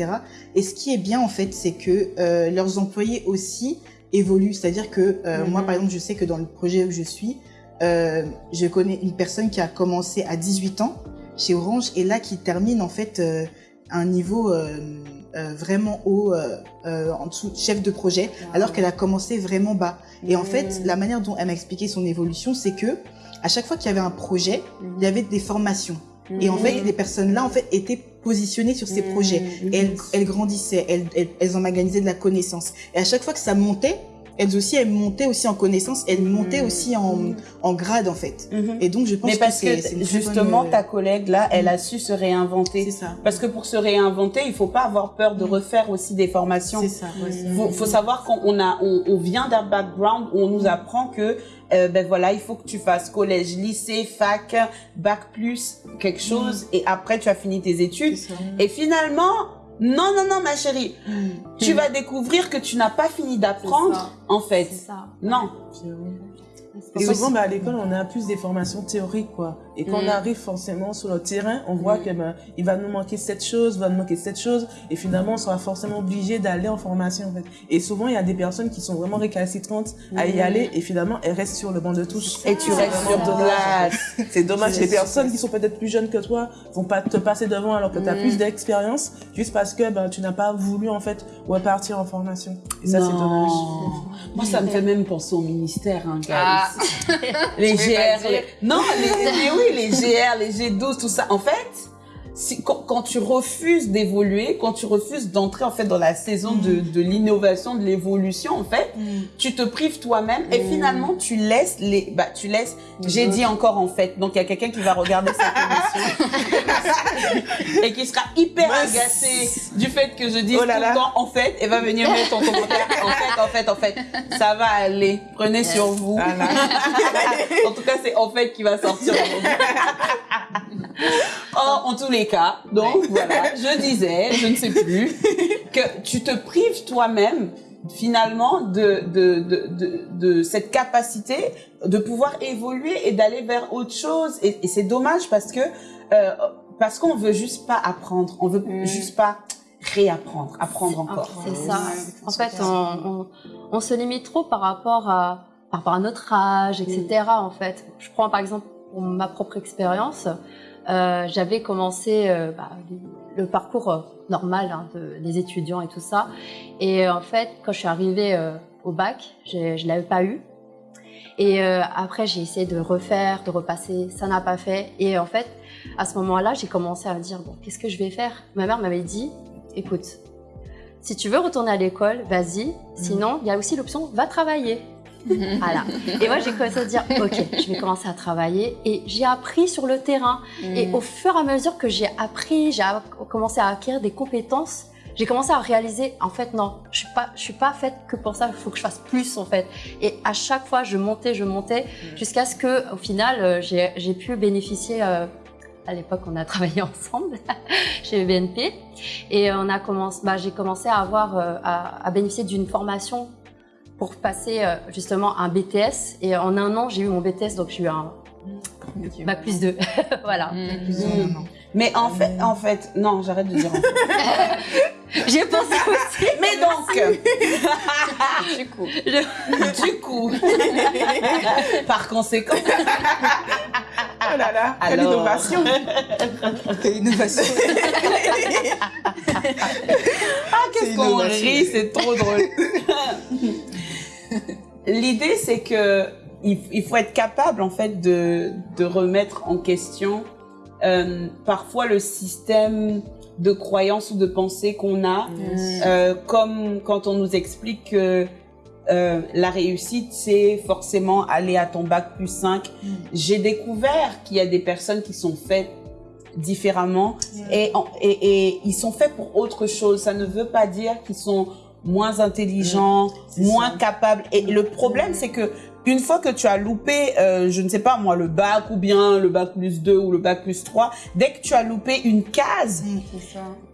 Speaker 3: Et ce qui est bien, en fait, c'est que euh, leurs employés aussi évoluent. C'est-à-dire que euh,
Speaker 6: Mhm.
Speaker 3: moi, par exemple, je sais que dans le projet où je suis, je connais une personne qui a commencé à 18 ans chez Orange et là qui termine, en fait, un niveau vraiment haut, en dessous, chef de projet, alors qu'elle a commencé vraiment bas. Et en fait, la manière dont elle m'a expliqué son évolution, c'est que à chaque fois qu'il y avait un projet, il y avait des formations. Et en fait, les personnes-là, en fait, étaient positionnées sur ces projets. Et elles, grandissaient, elles, elles, elles emmaganisaient de la connaissance. Et à chaque fois que ça montait, elles aussi, elles montaient aussi en connaissance, elles montaient aussi en, en grade, en fait.
Speaker 2: Mhm.
Speaker 3: Et donc, je pense
Speaker 2: Mais parce
Speaker 3: que
Speaker 2: justement,
Speaker 3: bonne, euh,
Speaker 2: ta collègue là, elle a su se réinventer.
Speaker 3: C'est ça.
Speaker 2: Parce que pour se réinventer, il faut pas avoir peur de refaire aussi des formations.
Speaker 3: C'est ça. ouais, c'est-
Speaker 2: faut, faut savoir qu'on a, on, on vient d'un background où on nous apprend que, euh, ben voilà, il faut que tu fasses collège, lycée, fac, bac plus quelque chose, et après tu as fini tes études. Et finalement, non, non, non, ma chérie, tu vas découvrir que tu n'as pas fini d'apprendre, en fait.
Speaker 4: C'est ça.
Speaker 2: Non.
Speaker 5: Et souvent, bah, à l'école, on a plus des formations théoriques, quoi. Et quand
Speaker 2: Mm.
Speaker 5: on arrive forcément sur le terrain, on voit que ben, il va nous manquer cette chose, il va nous manquer cette chose, et finalement, on sera forcément obligé d'aller en formation, en fait. Et souvent, il y a des personnes qui sont vraiment récalcitrantes à y aller, et finalement, elles restent sur le banc de touche.
Speaker 2: Et tu restes sur place.
Speaker 5: C'est dommage. Les personnes qui sont peut-être plus jeunes que toi vont pas te passer devant alors que tu as
Speaker 2: Mm.
Speaker 5: plus d'expérience, juste parce que ben, tu n'as pas voulu, en fait, repartir en formation. Et ça, c'est
Speaker 2: Non.
Speaker 5: dommage.
Speaker 2: Moi, ça me fait même penser au ministère, hein.
Speaker 6: Ah.
Speaker 2: les GR, les... non, les, mais oui, les GR, les G12, tout ça. En fait, si, quand, quand tu refuses d'évoluer, quand tu refuses d'entrer en fait dans la saison de, de l'innovation, de l'évolution, en fait, tu te prives toi-même et finalement tu laisses les, bah tu laisses. J'ai dit encore en fait. Donc il y a quelqu'un qui va regarder cette émission et qui sera hyper agacé du fait que je dise
Speaker 5: Oh
Speaker 2: tout le temps en fait et va venir mettre en commentaire. En fait, en fait, en fait, ça va aller. Prenez sur vous.
Speaker 5: Voilà.
Speaker 2: en tout cas, c'est en fait qui va sortir. Oh, en tous les cas, donc voilà, je disais, je ne sais plus, que tu te prives toi-même finalement de, de, de, de, de cette capacité de pouvoir évoluer et d'aller vers autre chose. Et, et c'est dommage parce que euh, parce qu'on veut juste pas apprendre, on veut
Speaker 6: Mm.
Speaker 2: juste pas réapprendre, apprendre encore.
Speaker 4: C'est ça. En fait, on, on, on se limite trop par rapport à, par rapport à notre âge, etc. En fait, je prends par exemple pour ma propre expérience. Euh, J'avais commencé euh, bah, le parcours euh, normal hein, de, des étudiants et tout ça. Et en fait, quand je suis arrivée euh, au bac, je je l'avais pas eu. Et après, j'ai essayé de refaire, de repasser. Ça n'a pas fait. Et en fait, à ce moment-là, j'ai commencé à me dire bon, qu'est-ce que je vais faire? Ma mère m'avait dit, écoute, si tu veux retourner à l'école, vas-y. Sinon, il y a aussi l'option va travailler. voilà. Et moi, j'ai commencé à dire, ok, je vais commencer à travailler. Et j'ai appris sur le terrain. Et au fur et à mesure que j'ai appris, j'ai commencé à acquérir des compétences, j'ai commencé à réaliser, en fait, non, je suis pas, je suis pas faite que pour ça. Il faut que je fasse plus, en fait. Et à chaque fois, je montais, je montais, jusqu'à ce que, au final, euh, j'ai j'ai pu bénéficier. euh, à l'époque, on a travaillé ensemble chez BNP et on a commencé. Bah, j'ai commencé à avoir, euh, à, à bénéficier d'une formation pour passer euh, justement un BTS. Et en un an, j'ai eu mon BTS, donc j'ai eu un bac plus 2. voilà.
Speaker 3: Plus ou moins, non.
Speaker 2: Mais en fait, en fait, non, j'arrête de dire. en fait.
Speaker 4: J'ai pensé aussi.
Speaker 2: Mais donc,
Speaker 6: Du coup.
Speaker 2: du coup, par conséquent,
Speaker 5: là là, quelle
Speaker 2: Alors.
Speaker 5: innovation
Speaker 3: Quelle innovation.
Speaker 2: qu'est-ce qu'on rit, c'est trop drôle. L'idée, c'est que il, faut être capable, en fait, de, de remettre en question euh, parfois le système de croyance ou de pensée qu'on a, Euh, comme quand on nous explique que euh, la réussite, c'est forcément aller à ton bac plus 5. J'ai découvert qu'il y a des personnes qui sont faites différemment et, en- et, et ils sont faits pour autre chose. Ça ne veut pas dire qu'ils sont moins intelligents,
Speaker 3: C'est
Speaker 2: moins
Speaker 3: ça.
Speaker 2: capables. Et le problème, c'est que une fois que tu as loupé, euh, je ne sais pas moi, le bac ou bien le bac plus 2 ou le bac plus 3, dès que tu as loupé une case,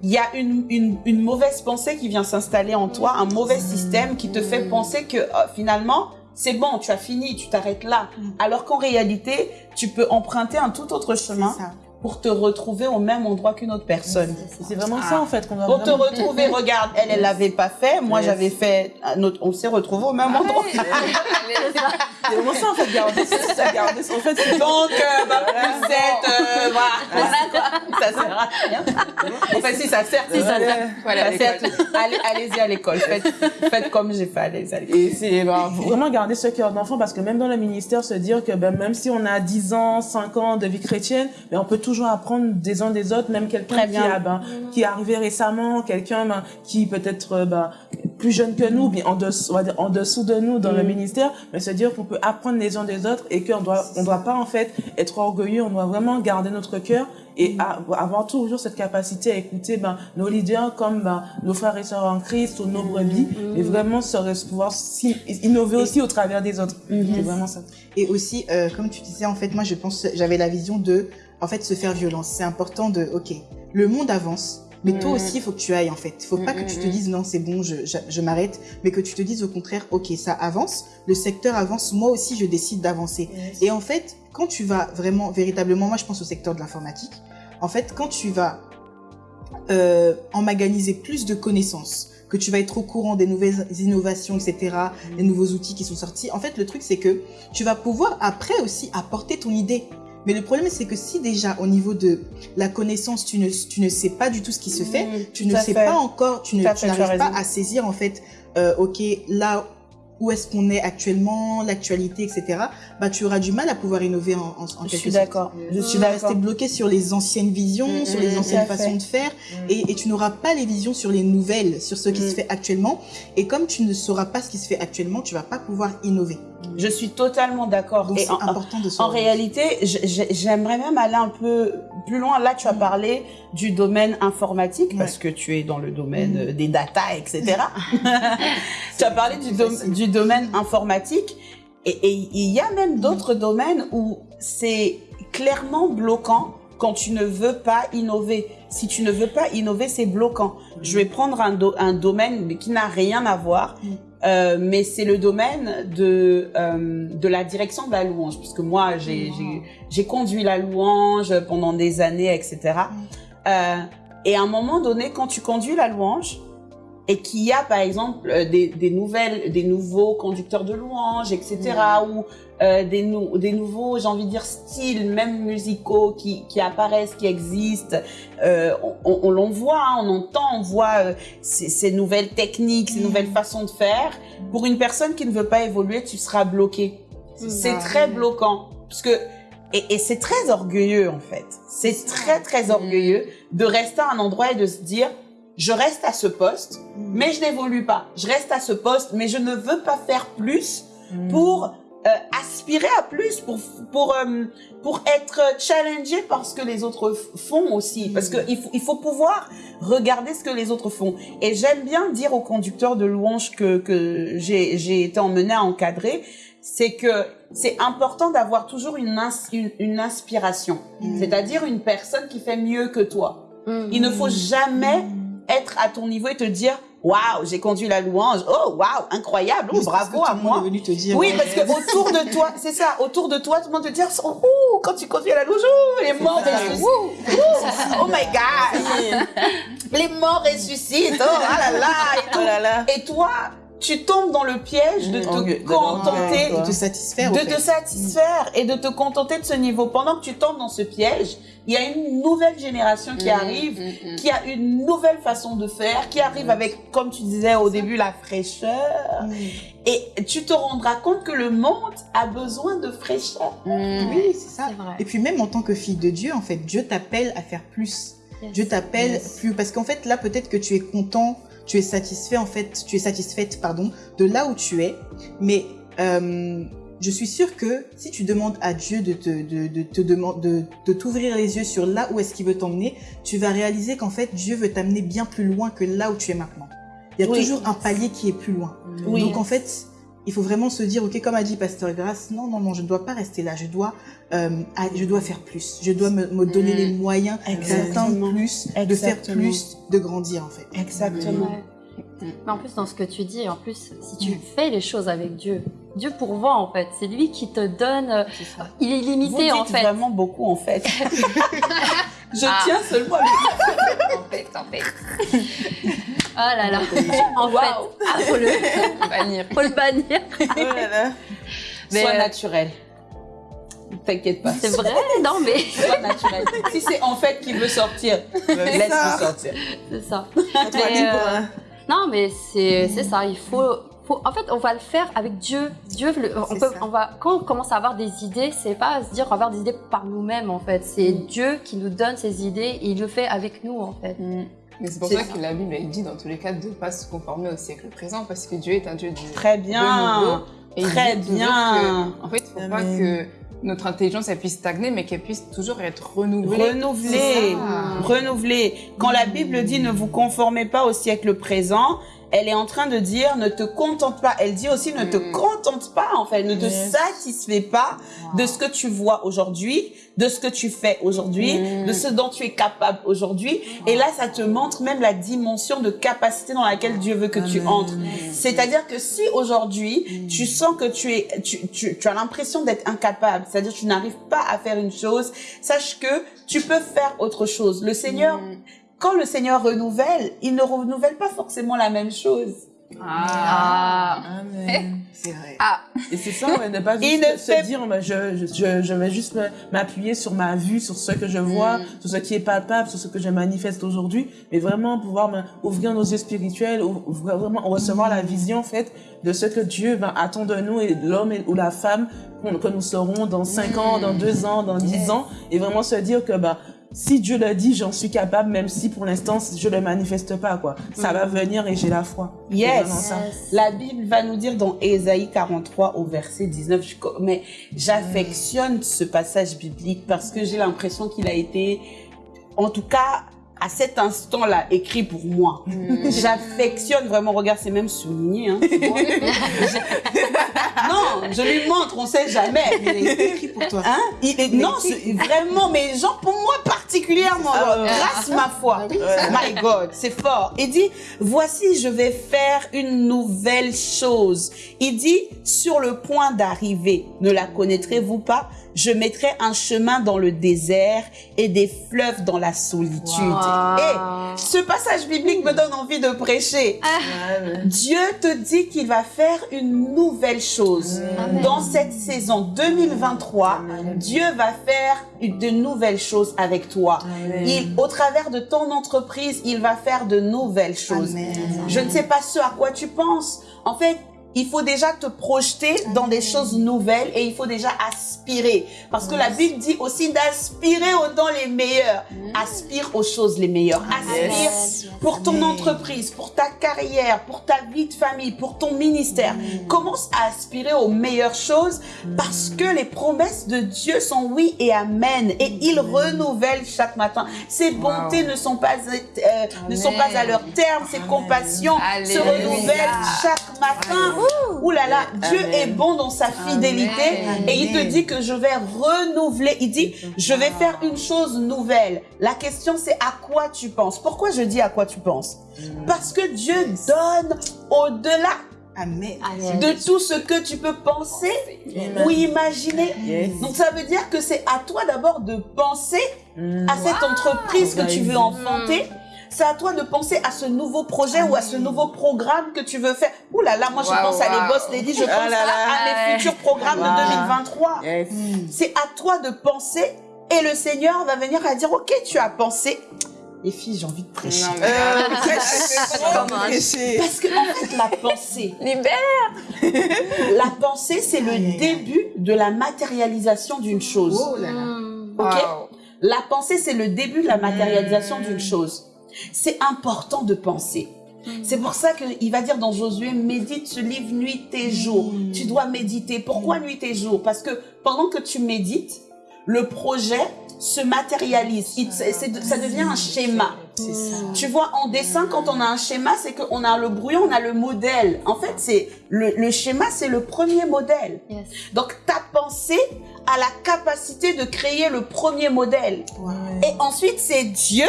Speaker 2: il y a une, une, une mauvaise pensée qui vient s'installer en toi, un mauvais système qui te fait penser que euh, finalement, c'est bon, tu as fini, tu t'arrêtes là.
Speaker 3: Mm.
Speaker 2: Alors qu'en réalité, tu peux emprunter un tout autre chemin. Pour te retrouver au même endroit qu'une autre personne.
Speaker 5: C'est vraiment ça en fait qu'on
Speaker 2: Pour te retrouver, regarde, elle, elle l'avait pas fait, moi
Speaker 5: Yes.
Speaker 2: j'avais fait, un autre, on s'est retrouvés au même endroit.
Speaker 5: C'est vraiment ça en fait, garder ça, garder ça. En fait, c'est
Speaker 2: Donc, euh, bah, vous êtes, euh, voilà, ça sert à rien. Enfin, si, ça sert.
Speaker 4: Si, ça sert.
Speaker 6: Voilà,
Speaker 2: Ça sert. Allez, allez-y à l'école. Faites, faites comme j'ai fait. Allez-y à l'école.
Speaker 5: Et c'est faut vraiment garder ce cœur d'enfant parce que même dans le ministère, se dire que ben, même si on a 10 ans, 5 ans de vie chrétienne, ben, on peut toujours apprendre des uns des autres, même quelqu'un qui, a, ben, qui est arrivé récemment, quelqu'un ben, qui peut-être euh, ben, plus jeune que nous, bien en dessous, en de nous dans le
Speaker 2: Mm.
Speaker 5: ministère, mais se dire qu'on peut apprendre les uns des autres et qu'on doit, on doit pas en fait être orgueilleux, on doit vraiment garder notre cœur et a- avoir toujours cette capacité à écouter ben, nos leaders comme ben, nos frères et sœurs en Christ ou nos brebis et vraiment se pouvoir innover aussi au travers des autres. C'est vraiment ça.
Speaker 3: Et aussi, euh, comme tu disais, en fait, moi, je pense, j'avais la vision de, en fait, se faire violence. C'est important de, ok, le monde avance. Mais toi
Speaker 6: Mm.
Speaker 3: aussi, il faut que tu ailles, en fait. Il faut pas
Speaker 6: Mm,
Speaker 3: que tu
Speaker 6: mm,
Speaker 3: te
Speaker 6: mm.
Speaker 3: dises, non, c'est bon, je, je, je m'arrête. Mais que tu te dises, au contraire, ok, ça avance. Le secteur avance. Moi aussi, je décide d'avancer. Et en fait, quand tu vas vraiment, véritablement, moi, je pense au secteur de l'informatique. En fait, quand tu vas euh, emmaganiser plus de connaissances, que tu vas être au courant des nouvelles innovations, etc., des nouveaux outils qui sont sortis. En fait, le truc, c'est que tu vas pouvoir après aussi apporter ton idée. Mais le problème, c'est que si déjà au niveau de la connaissance, tu ne, tu ne sais pas du tout ce qui se fait, tu ne sais
Speaker 2: fait.
Speaker 3: pas encore, tu n'arrives pas à saisir en fait, euh, ok, là où est-ce qu'on est actuellement, l'actualité, etc. Bah, tu auras du mal à pouvoir innover en, en, en
Speaker 2: Je
Speaker 3: quelque
Speaker 2: suis
Speaker 3: sorte.
Speaker 2: d'accord. Je suis
Speaker 3: Tu vas
Speaker 2: d'accord.
Speaker 3: rester bloqué sur les anciennes visions,
Speaker 6: Mm,
Speaker 3: sur
Speaker 6: mm,
Speaker 3: les
Speaker 6: mm,
Speaker 3: anciennes
Speaker 2: fait.
Speaker 3: façons de faire, et, et tu n'auras pas les visions sur les nouvelles, sur ce qui
Speaker 2: Mm.
Speaker 3: se fait actuellement. Et comme tu ne sauras pas ce qui se fait actuellement, tu vas pas pouvoir innover.
Speaker 2: Je suis totalement d'accord.
Speaker 3: Donc c'est important de se
Speaker 2: en réalité, j'aimerais même aller un peu plus loin. Là, tu as
Speaker 3: Mm.
Speaker 2: parlé du domaine informatique
Speaker 3: Ouais.
Speaker 2: parce que tu es dans le domaine
Speaker 3: Mm.
Speaker 2: euh, des data, etc. tu as parlé du,
Speaker 3: plus
Speaker 2: dom-
Speaker 3: facile.
Speaker 2: Du domaine informatique et il y a même d'autres domaines où c'est clairement bloquant quand tu ne veux pas innover. Si tu ne veux pas innover, c'est bloquant. Je vais prendre un, do- un domaine qui n'a rien à voir,
Speaker 3: Mm.
Speaker 2: euh, mais c'est le domaine de, euh, de la direction de la louange, puisque moi, j'ai j'ai- j'ai conduit la louange pendant des années, etc. Euh, et à un moment donné, quand tu conduis la louange, et qu'il y a par exemple euh, des, des nouvelles, des nouveaux conducteurs de louange, etc., ou euh, des, nou- des nouveaux, j'ai envie de dire, styles, même musicaux qui, qui apparaissent, qui existent, euh, on, on, on voit, hein, on entend, on voit euh, ces, ces nouvelles techniques, ces nouvelles façons de faire. Pour une personne qui ne veut pas évoluer, tu seras bloqué. C'est très bloquant. Parce que, et, et c'est très orgueilleux, en fait. C'est très, très orgueilleux de rester à un endroit et de se dire, je reste à ce poste, mais je n'évolue pas. Je reste à ce poste, mais je ne veux pas faire plus pour euh, aspirer à plus, pour, pour, euh, pour être challengé par ce que les autres font aussi. Parce qu'il faut, il faut pouvoir regarder ce que les autres font. Et j'aime bien dire aux conducteurs de louanges que, que j'ai j'ai été emmenée à encadrer, c'est que c'est important d'avoir toujours une, ins- une, une inspiration. C'est-à-dire une personne qui fait mieux que toi. Il ne faut jamais être à ton niveau et te dire waouh j'ai conduit la louange. Oh waouh incroyable. Oh, bravo
Speaker 3: que
Speaker 2: à moi.
Speaker 3: est venu te dire.
Speaker 2: oui parce que autour de toi c'est ça autour de toi tout le monde te dit oh, quand tu conduis la louange ouh, les morts ressuscitent. Ouh, oh my god. Les morts ressuscitent. Oh ah là là et, tout.
Speaker 5: Oh là là.
Speaker 2: et toi tu tombes dans le piège de te
Speaker 5: Orgue- de
Speaker 2: contenter
Speaker 3: de te satisfaire.
Speaker 2: de te satisfaire et de te contenter de ce niveau. Pendant que tu tombes dans ce piège, il y a une nouvelle génération qui arrive,
Speaker 6: mm,
Speaker 2: qui a une nouvelle façon de faire, qui arrive avec, comme tu disais au début, la fraîcheur. Et tu te rendras compte que le monde a besoin de fraîcheur.
Speaker 3: Oui, c'est ça. Et puis même en tant que fille de Dieu, en fait, Dieu t'appelle à faire plus.
Speaker 4: Yes.
Speaker 3: Dieu t'appelle
Speaker 4: Yes.
Speaker 3: plus parce qu'en fait là peut-être que tu es content, tu es satisfait en fait, tu es satisfaite pardon de là où tu es, mais euh, je suis sûre que si tu demandes à Dieu de te de, de te de, de t'ouvrir les yeux sur là où est-ce qu'il veut t'emmener, tu vas réaliser qu'en fait Dieu veut t'amener bien plus loin que là où tu es maintenant. Il y a
Speaker 2: Oui.
Speaker 3: toujours un palier qui est plus loin.
Speaker 2: Oui.
Speaker 3: Donc en fait, il faut vraiment se dire, ok, comme a dit Pasteur Grasse, non, non, non, je ne dois pas rester là. Je dois, euh, je dois faire plus. Je dois me, me donner
Speaker 6: Mm.
Speaker 3: les moyens
Speaker 2: Exactement.
Speaker 3: d'atteindre plus, de faire plus, de grandir en fait.
Speaker 2: Exactement.
Speaker 4: Mais en plus, dans ce que tu dis, en plus, si tu fais les choses avec Dieu, Dieu pourvoit en fait. C'est lui qui te donne. euh, Il est
Speaker 2: dites
Speaker 4: en fait.
Speaker 2: vraiment beaucoup en fait. Je
Speaker 6: Ah.
Speaker 2: tiens seulement à le
Speaker 6: En fait, en fait.
Speaker 4: Ah là là. En fait, ah, faut le,
Speaker 6: Bannir.
Speaker 4: faut le bannir.
Speaker 5: Oh là là.
Speaker 4: Mais,
Speaker 2: Sois
Speaker 4: euh,
Speaker 2: naturel. T'inquiète pas.
Speaker 4: C'est vrai, non mais
Speaker 2: Sois naturel. Si c'est en fait qui veut sortir, laisse-le sortir.
Speaker 4: c'est ça. Mais, euh, Non, mais c'est c'est ça. Il faut, faut. En fait, on va le faire avec Dieu. Dieu, le- on peut,
Speaker 3: ça.
Speaker 4: on va. Quand on commence à avoir des idées, c'est pas à se dire avoir des idées par nous-mêmes en fait. C'est Dieu qui nous donne ces idées et il le fait avec nous en fait.
Speaker 6: Mais c'est pour ça
Speaker 2: ça.
Speaker 6: que la Bible, elle dit dans tous les cas de ne pas se conformer au siècle présent parce que Dieu est un Dieu du
Speaker 2: Très bien.
Speaker 6: renouveau. Et il
Speaker 2: Très bien.
Speaker 6: que, en fait, il ne faut pas que notre intelligence elle puisse stagner, mais qu'elle puisse toujours être renouvelée. Ça.
Speaker 2: renouveler. Quand la Bible dit ne vous conformez pas au siècle présent, elle est en train de dire ne te contente pas. Elle dit aussi ne te
Speaker 6: Mm.
Speaker 2: contente pas en fait, ne te
Speaker 3: Yes.
Speaker 2: satisfais pas de ce que tu vois aujourd'hui, de ce que tu fais aujourd'hui,
Speaker 6: Mm.
Speaker 2: de ce dont tu es capable aujourd'hui. Et là, ça te montre même la dimension de capacité dans laquelle Dieu veut que tu entres. C'est-à-dire que si aujourd'hui tu sens que tu es, tu, tu, tu as l'impression d'être incapable, c'est-à-dire que tu n'arrives pas à faire une chose, sache que tu peux faire autre chose. Le Seigneur,
Speaker 6: Mm.
Speaker 2: Quand le Seigneur renouvelle, il ne renouvelle pas forcément la même chose.
Speaker 6: Ah.
Speaker 3: Amen. C'est vrai.
Speaker 5: Et c'est ça, ouais, ne pas juste
Speaker 2: ne
Speaker 5: se
Speaker 2: fait-
Speaker 5: dire, je, je, je, je vais juste m'appuyer sur ma vue, sur ce que je vois,
Speaker 6: Mm.
Speaker 5: sur ce qui est palpable, sur ce que je manifeste aujourd'hui, mais vraiment pouvoir ouvrir nos yeux spirituels, ou- ouvrir- vraiment recevoir la vision, en fait, de ce que Dieu ben, attend de nous et de l'homme ou la femme que nous serons dans 5 ans, dans 2 ans, dans 10 ans, et vraiment se dire que, bah, si Dieu le dit, j'en suis capable, même si pour l'instant, je le manifeste pas, quoi. Ça va venir et j'ai la foi.
Speaker 2: Yes. La Bible va nous dire dans Ésaïe 43 au verset 19, je co- mais j'affectionne ce passage biblique parce que j'ai l'impression qu'il a été, en tout cas, à cet instant-là, écrit pour moi. J'affectionne vraiment, regarde, c'est même souligné. Hein. non, je lui montre, on sait jamais.
Speaker 3: Il été écrit pour toi.
Speaker 2: Hein? Il est- non, vraiment, mais genre pour moi particulièrement,
Speaker 5: Ah ouais.
Speaker 2: grâce ma foi.
Speaker 3: Ah
Speaker 2: My God, c'est fort. Il dit, voici, je vais faire une nouvelle chose. Il dit, sur le point d'arriver, ne la connaîtrez-vous pas? Je mettrai un chemin dans le désert et des fleuves dans la solitude.
Speaker 4: Wow.
Speaker 2: Et ce passage biblique me donne envie de prêcher.
Speaker 5: Ouais.
Speaker 2: Dieu te dit qu'il va faire une nouvelle chose.
Speaker 4: Amen.
Speaker 2: Dans cette saison 2023, Dieu va faire de nouvelles choses avec toi. Il, au travers de ton entreprise, il va faire de nouvelles choses. Je ne sais pas ce à quoi tu penses. En fait, il faut déjà te projeter dans des choses nouvelles et il faut déjà aspirer. Parce que la Bible dit aussi d'aspirer aux les meilleurs. Aspire aux choses les meilleures. Aspire pour ton entreprise, pour ta carrière, pour ta vie de famille, pour ton ministère. Commence à aspirer aux meilleures choses parce que les promesses de Dieu sont oui et amen. Et il renouvelle chaque matin. Ses bontés ne sont pas euh, ne sont pas à leur terme, ses compassions se renouvellent chaque matin. Ouh là là, Dieu
Speaker 5: Amen.
Speaker 2: est bon dans sa fidélité
Speaker 6: Amen.
Speaker 2: et il te dit que je vais renouveler. Il dit, je vais faire une chose nouvelle. La question c'est à quoi tu penses? Pourquoi je dis à quoi tu penses? Parce que Dieu donne au-delà
Speaker 3: Amen.
Speaker 2: De tout ce que tu peux penser ou imaginer.
Speaker 5: Yes.
Speaker 2: Donc ça veut dire que c'est à toi d'abord de penser
Speaker 5: Mm.
Speaker 2: à cette entreprise que tu veux enfanter. C'est à toi de penser à ce nouveau projet ou à ce nouveau programme que tu veux faire. Ouh là là, moi je
Speaker 6: Wow,
Speaker 2: pense à les boss lady, je pense
Speaker 5: Ah là là.
Speaker 2: à, à mes futurs programmes
Speaker 5: Wow.
Speaker 2: de 2023.
Speaker 5: Yes.
Speaker 2: C'est à toi de penser et le Seigneur va venir à dire, ok, tu as pensé. Les filles, j'ai envie de prêcher.
Speaker 6: Non, mais-
Speaker 5: Euh,
Speaker 4: Comment
Speaker 3: Prêcher?
Speaker 2: Parce que en fait, la pensée,
Speaker 6: Libère.
Speaker 2: la pensée, c'est le
Speaker 3: Aïe, aïe, aïe.
Speaker 2: début de la matérialisation d'une chose.
Speaker 3: Oh là là.
Speaker 4: Mm.
Speaker 2: Ok?
Speaker 6: Wow.
Speaker 2: La pensée, c'est le début de la matérialisation d'une chose. C'est important de penser. C'est pour ça qu'il va dire dans Josué, médite ce livre nuit et jour. Tu dois méditer. Pourquoi nuit et jour? Parce que pendant que tu médites, le projet se matérialise. Il- ça devient un schéma.
Speaker 3: Ça.
Speaker 2: Tu vois, en dessin, quand on a un schéma, c'est qu'on a le brouillon, on a le modèle. En fait, c'est le, le schéma, c'est le premier modèle.
Speaker 4: Yes.
Speaker 2: Donc, ta pensée a la capacité de créer le premier modèle. Et ensuite, c'est Dieu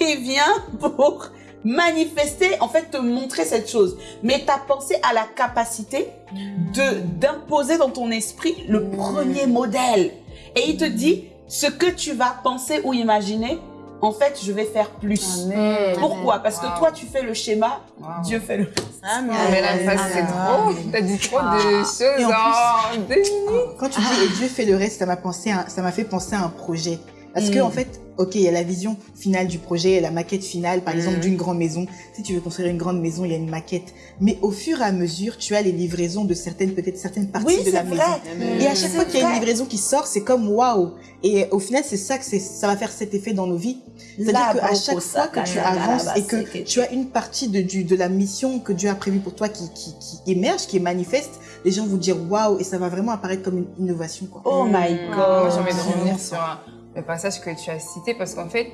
Speaker 2: qui vient pour manifester, en fait, te montrer cette chose. Mais ta pensée a la capacité de d'imposer dans ton esprit le premier modèle. Et il te dit, ce que tu vas penser ou imaginer en fait, je vais faire plus.
Speaker 6: Amen.
Speaker 2: Pourquoi? Parce que
Speaker 6: Wow.
Speaker 2: toi, tu fais le schéma,
Speaker 6: Wow.
Speaker 2: Dieu fait le
Speaker 5: Ah, mais
Speaker 6: Mais là, ça, c'est trop. T'as dit trop de choses
Speaker 3: Et en
Speaker 6: en deux minutes.
Speaker 3: Quand tu dis et Dieu fait le reste, ça m'a pensé, à- ça m'a fait penser à un projet. Parce que
Speaker 2: Mm.
Speaker 3: en fait, ok, il y a la vision finale du projet, la maquette finale, par exemple,
Speaker 6: Mm.
Speaker 3: d'une grande maison. Si tu veux construire une grande maison, il y a une maquette. Mais au fur et à mesure, tu as les livraisons de certaines, peut-être certaines parties
Speaker 2: Oui,
Speaker 3: de
Speaker 2: c'est
Speaker 3: la
Speaker 2: vrai.
Speaker 3: maison. Et à chaque
Speaker 2: C'est
Speaker 3: fois qu'il y a une
Speaker 2: vrai.
Speaker 3: livraison qui sort, c'est comme waouh. Et au final, c'est ça que ça va faire cet effet dans nos vies. C'est-à-dire qu'à chaque fois que tu avances et que
Speaker 2: que-
Speaker 3: tu as une partie de, du, de la mission que Dieu a prévue pour toi qui, qui, qui émerge, qui est manifeste, les gens vont dire waouh et ça va vraiment apparaître comme une innovation. Quoi.
Speaker 2: Oh my
Speaker 6: Moi,
Speaker 2: God.
Speaker 6: j'ai envie de revenir sur un- le passage que tu as cité parce qu'en fait,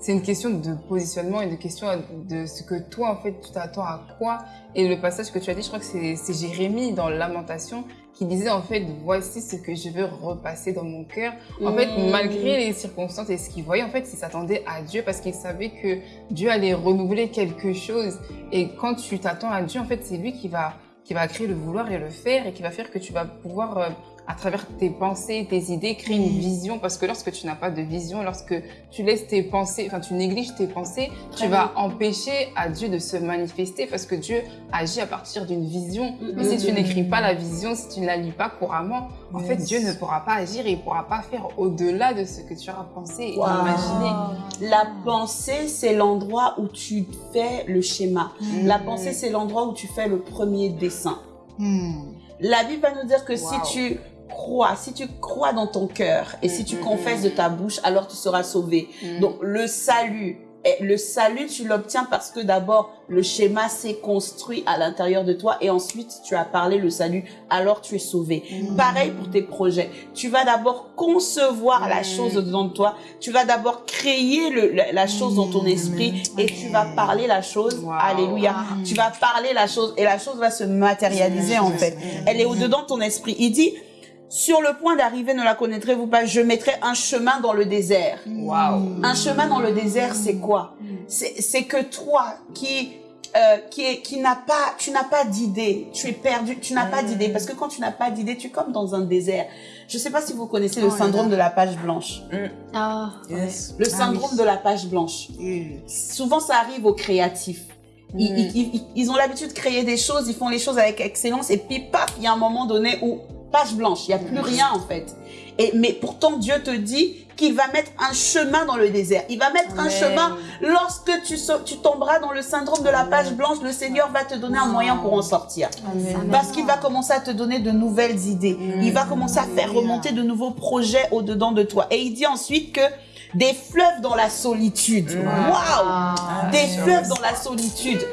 Speaker 6: c'est une question de positionnement et de question de ce que toi, en fait, tu t'attends à quoi. Et le passage que tu as dit, je crois que c'est Jérémie dans Lamentation qui disait, en fait, voici ce que je veux repasser dans mon cœur. En fait,
Speaker 2: Mm.
Speaker 6: malgré les circonstances et ce qu'il voyait, en fait, il s'attendait à Dieu parce qu'il savait que Dieu allait renouveler quelque chose. Et quand tu t'attends à Dieu, en fait, c'est lui qui va, qui va créer le vouloir et le faire et qui va faire que tu vas pouvoir, euh, à travers tes pensées, tes idées, créer une
Speaker 3: Mm.
Speaker 6: vision. Parce que lorsque tu n'as pas de vision, lorsque tu laisses tes pensées, enfin, tu négliges tes pensées,
Speaker 2: Très
Speaker 6: tu vas empêcher à Dieu de se manifester parce que Dieu agit à partir d'une vision. Mais si tu
Speaker 2: Mm.
Speaker 6: n'écris pas la vision, si tu ne la lis pas couramment, en fait. Dieu ne pourra pas agir et il pourra pas faire au-delà de ce que tu auras pensé et
Speaker 2: Wow.
Speaker 6: imaginé.
Speaker 2: La pensée, c'est l'endroit où tu fais le schéma.
Speaker 3: Mm.
Speaker 2: La pensée, c'est l'endroit où tu fais le premier dessin. La Bible va nous dire que
Speaker 6: Wow.
Speaker 2: si tu crois, si tu crois dans ton cœur et si tu
Speaker 6: Mm, mm,
Speaker 2: confesses de ta bouche, alors tu seras sauvé.
Speaker 6: Mm.
Speaker 2: Donc le salut, et le salut, tu l'obtiens parce que d'abord le schéma s'est construit à l'intérieur de toi et ensuite tu as parlé le salut, alors tu es sauvé.
Speaker 3: Mm.
Speaker 2: Pareil pour tes projets. Tu vas d'abord concevoir la
Speaker 6: Mm.
Speaker 2: chose dedans de toi. Tu vas d'abord créer le, la, la chose dans ton
Speaker 3: Mm.
Speaker 2: esprit et tu vas parler la chose.
Speaker 6: Wow.
Speaker 2: Alléluia.
Speaker 3: Mm.
Speaker 2: Tu vas parler la chose et la chose va se matérialiser en fait. Elle est au-dedans de ton esprit. Il dit, sur le point d'arriver, ne la connaîtrez-vous pas, je mettrai un chemin dans le désert.
Speaker 6: Waouh.
Speaker 2: Un chemin dans le désert, c'est quoi? C'est que toi qui euh, qui qui n'a pas tu n'as pas d'idée, tu es perdu, tu n'as pas d'idée parce que quand tu n'as pas d'idée, tu es comme dans un désert. Je sais pas si vous connaissez le
Speaker 3: Oh
Speaker 2: syndrome
Speaker 3: là.
Speaker 2: de la page blanche.
Speaker 4: Ah,
Speaker 5: Yes.
Speaker 2: Le
Speaker 3: Ah
Speaker 2: syndrome
Speaker 3: oui.
Speaker 2: de la page blanche. Souvent, ça arrive aux créatifs. Ils,
Speaker 6: Mm.
Speaker 2: ils- ils- ils ont l'habitude de créer des choses, ils font les choses avec excellence, et puis paf, il y a un moment donné où page blanche, il n'y a plus rien en fait. Et, mais pourtant, Dieu te dit qu'il va mettre un chemin dans le désert. Il va mettre un chemin lorsque tu, so- tu tomberas dans le syndrome de la page blanche. Le Seigneur va te donner un moyen pour en sortir.
Speaker 6: Amen.
Speaker 2: Parce qu'il va commencer à te donner de nouvelles idées. Il va commencer à faire remonter de nouveaux projets au-dedans de toi. Et il dit ensuite que des fleuves dans la solitude. Waouh! Des fleuves dans la solitude.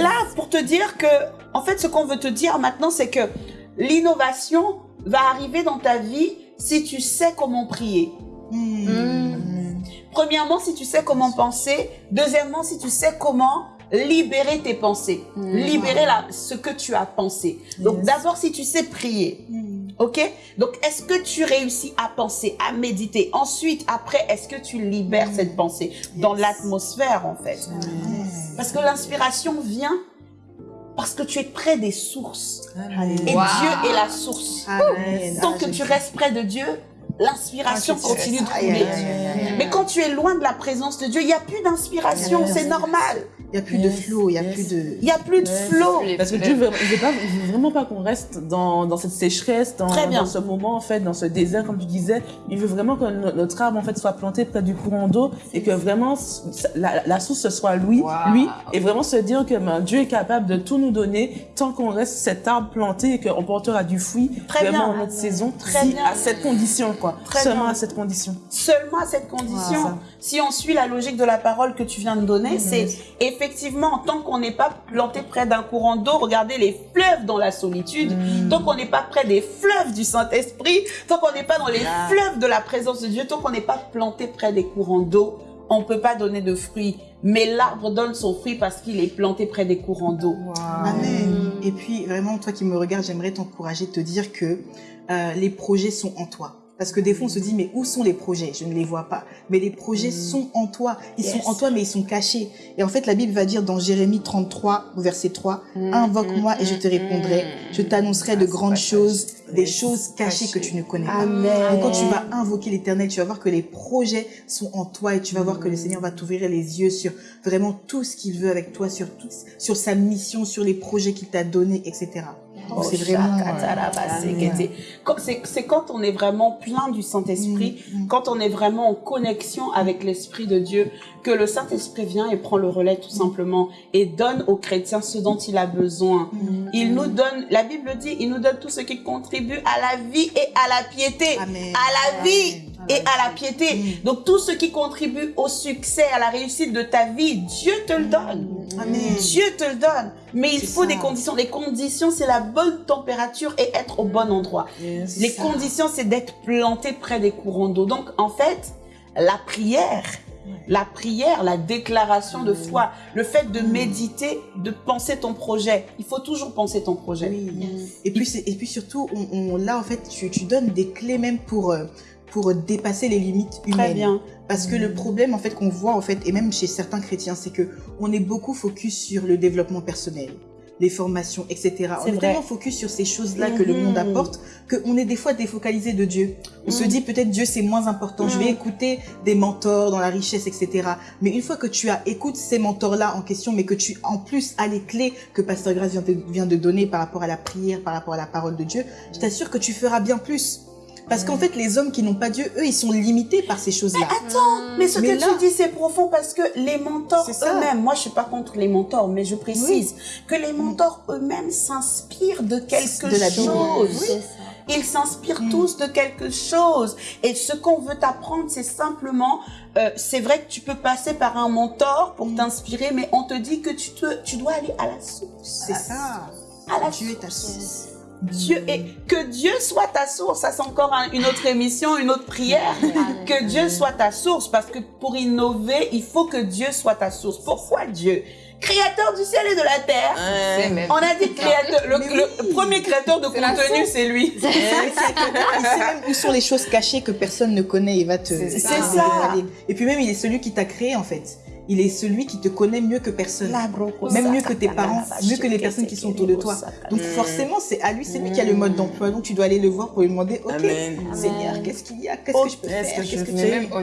Speaker 2: Là, pour te dire que, en fait, ce qu'on veut te dire maintenant, c'est que l'innovation va arriver dans ta vie si tu sais comment prier.
Speaker 3: Hmm.
Speaker 2: Premièrement, si tu sais comment penser. Deuxièmement, si tu sais comment libérer tes pensées.
Speaker 6: Mm.
Speaker 2: Libérer la, ce que tu as pensé. Donc,
Speaker 5: Yes.
Speaker 2: d'abord, si tu sais prier.
Speaker 3: Hmm.
Speaker 2: Ok? Donc, est-ce que tu réussis à penser, à méditer? Ensuite, après, est-ce que tu libères cette pensée dans l'atmosphère, en fait? Parce que l'inspiration vient parce que tu es près des sources. Et
Speaker 6: Wow.
Speaker 2: Dieu est la source.
Speaker 3: Amen.
Speaker 2: Tant
Speaker 3: Ah,
Speaker 2: que
Speaker 3: je-
Speaker 2: tu restes près de Dieu, l'inspiration
Speaker 3: Ah,
Speaker 2: continue de couler. Mais quand tu es loin de la présence de Dieu, il n'y a plus d'inspiration,
Speaker 3: Yes.
Speaker 2: c'est normal.
Speaker 3: Il n'y a plus de
Speaker 5: Yes,
Speaker 3: flow, il n'y a
Speaker 5: yes.
Speaker 3: plus de...
Speaker 2: Il n'y a plus de
Speaker 5: Ouais.
Speaker 2: flow.
Speaker 5: Parce que Dieu veut, il veut, pas, il veut vraiment pas qu'on reste dans, dans cette sécheresse, dans,
Speaker 2: Très bien.
Speaker 5: dans ce moment, en fait, dans ce désert, comme tu disais. Il veut vraiment que no- notre arbre, en fait, soit planté près du courant d'eau et que vraiment la, la source ce soit lui,
Speaker 6: Wow.
Speaker 5: lui, et vraiment se dire que ben, Dieu est capable de tout nous donner tant qu'on reste cet arbre planté et qu'on portera du fruit
Speaker 2: Très
Speaker 5: vraiment
Speaker 2: bien.
Speaker 5: en notre saison,
Speaker 2: Très
Speaker 5: si-
Speaker 2: bien.
Speaker 5: à cette condition, quoi.
Speaker 2: Très
Speaker 5: Seulement
Speaker 2: bien.
Speaker 5: à cette condition.
Speaker 2: Seulement à cette condition, si on suit la logique de la parole que tu viens de donner, c'est effectivement, tant qu'on n'est pas planté près d'un courant d'eau, regardez les fleuves dans la solitude,
Speaker 3: Mhm.
Speaker 2: tant qu'on n'est pas près des fleuves du Saint-Esprit, tant qu'on n'est pas dans les fleuves de la présence de Dieu, tant qu'on n'est pas planté près des courants d'eau, on ne peut pas donner de fruits. Mais l'arbre donne son fruit parce qu'il est planté près des courants d'eau.
Speaker 3: Amen. Et puis, vraiment, toi qui me regardes, j'aimerais t'encourager, te dire que euh, les projets sont en toi. Parce que des fois, on se dit, mais où sont les projets? Je ne les vois pas. Mais les projets sont en toi. Ils
Speaker 2: Yes.
Speaker 3: sont en toi, mais ils sont cachés. Et en fait, la Bible va dire dans Jérémie 33, au verset 3,
Speaker 6: Mm,
Speaker 3: Invoque-moi et je te
Speaker 6: mm,
Speaker 3: répondrai. Je t'annoncerai
Speaker 6: Ah,
Speaker 3: de
Speaker 6: ce
Speaker 3: grandes choses, des choses cachées que tu ne connais pas.
Speaker 2: Amen.
Speaker 3: Et quand tu vas invoquer l'éternel, tu vas voir que les projets sont en toi et tu vas voir que le Seigneur va t'ouvrir les yeux sur vraiment tout ce qu'il veut avec toi, sur tout, sur sa mission, sur les projets qu'il t'a donnés, etc.
Speaker 2: Oh,
Speaker 3: c'est vraiment... euh,
Speaker 2: C'est quand on est vraiment plein du Saint-Esprit,
Speaker 3: Mm, mm.
Speaker 2: quand on est vraiment en connexion avec l'Esprit de Dieu, que le Saint-Esprit vient et prend le relais tout simplement et donne aux chrétiens ce dont il a besoin.
Speaker 3: Mm.
Speaker 2: Il nous donne, la Bible dit, il nous donne tout ce qui contribue à la vie et à la piété.
Speaker 3: Amen.
Speaker 2: À la vie et à la piété.
Speaker 3: Mm.
Speaker 2: Donc tout ce qui contribue au succès, à la réussite de ta vie, Dieu te le donne.
Speaker 3: Amen.
Speaker 2: Dieu te le donne. Mais il faut
Speaker 3: ça.
Speaker 2: des conditions. Les conditions, c'est la bonne température et être au bon endroit.
Speaker 5: Yes.
Speaker 2: Les
Speaker 3: ça.
Speaker 2: conditions, c'est d'être planté près des courants d'eau. Donc, en fait, la prière, la prière, la déclaration de foi, le fait de méditer, de penser ton projet. Il faut toujours penser ton projet.
Speaker 3: Oui. Et puis, et puis surtout, on, on- là, en fait, tu, tu donnes des clés même pour, euh, pour dépasser les limites humaines.
Speaker 2: Très bien.
Speaker 3: Parce que le problème, en fait, qu'on voit, en fait, et même chez certains chrétiens, c'est que on est beaucoup focus sur le développement personnel, les formations, etc. On est
Speaker 2: vrai.
Speaker 3: tellement focus sur ces choses-là que le monde apporte qu'on est des fois défocalisé de Dieu. On se
Speaker 2: Mhm.
Speaker 3: dit peut-être Dieu c'est moins important. Je vais écouter des mentors dans la richesse, etc. Mais une fois que tu as écoute ces mentors-là en question, mais que tu en plus as les clés que Pasteur Grace vient de, vient de donner par rapport à la prière, par rapport à la parole de Dieu, je t'assure que tu feras bien plus. Parce qu'en fait, les hommes qui n'ont pas Dieu, eux, ils sont limités par ces choses-là.
Speaker 2: Attends, mais ce
Speaker 3: Mais
Speaker 2: que
Speaker 3: là-
Speaker 2: tu dis, c'est profond parce que les mentors eux-mêmes, moi je suis pas contre les mentors, mais je précise que les mentors eux-mêmes s'inspirent de quelque
Speaker 3: De la Bible.
Speaker 2: chose.
Speaker 4: C'est ça.
Speaker 2: Ils s'inspirent
Speaker 3: Mm.
Speaker 2: tous de quelque chose. Et ce qu'on veut t'apprendre, c'est simplement, euh, c'est vrai que tu peux passer par un mentor pour
Speaker 3: Mm.
Speaker 2: t'inspirer, mais on te dit que tu, te, tu dois aller à la source.
Speaker 3: C'est ça.
Speaker 2: À la
Speaker 3: Dieu est ta
Speaker 2: source. Dieu et que Dieu soit ta source. Ça c'est encore un- une autre émission, une autre prière. que Dieu soit ta source, parce que pour innover, il faut que Dieu soit ta source. Pourquoi Dieu? Créateur du ciel et de la terre.
Speaker 6: C'est.
Speaker 2: On a dit créateur. Le, premier créateur de
Speaker 6: C'est la
Speaker 2: contenu, c'est lui.
Speaker 3: Il sait même où sont les choses cachées que personne ne connaît. Il va te.
Speaker 6: C'est
Speaker 3: il
Speaker 6: ça.
Speaker 3: va te
Speaker 2: C'est ça.
Speaker 3: Et puis même, il est celui qui t'a créé en fait. Il est celui qui te connaît mieux que personne. Même mieux que tes parents, mieux que les personnes qui sont autour de toi. Donc forcément, c'est à lui, c'est lui qui a le mode d'emploi. Donc tu dois aller le voir pour lui demander, ok,
Speaker 5: Amen.
Speaker 3: Seigneur, qu'est-ce qu'il y a? Qu'est-ce
Speaker 2: Oh,
Speaker 3: que je peux faire?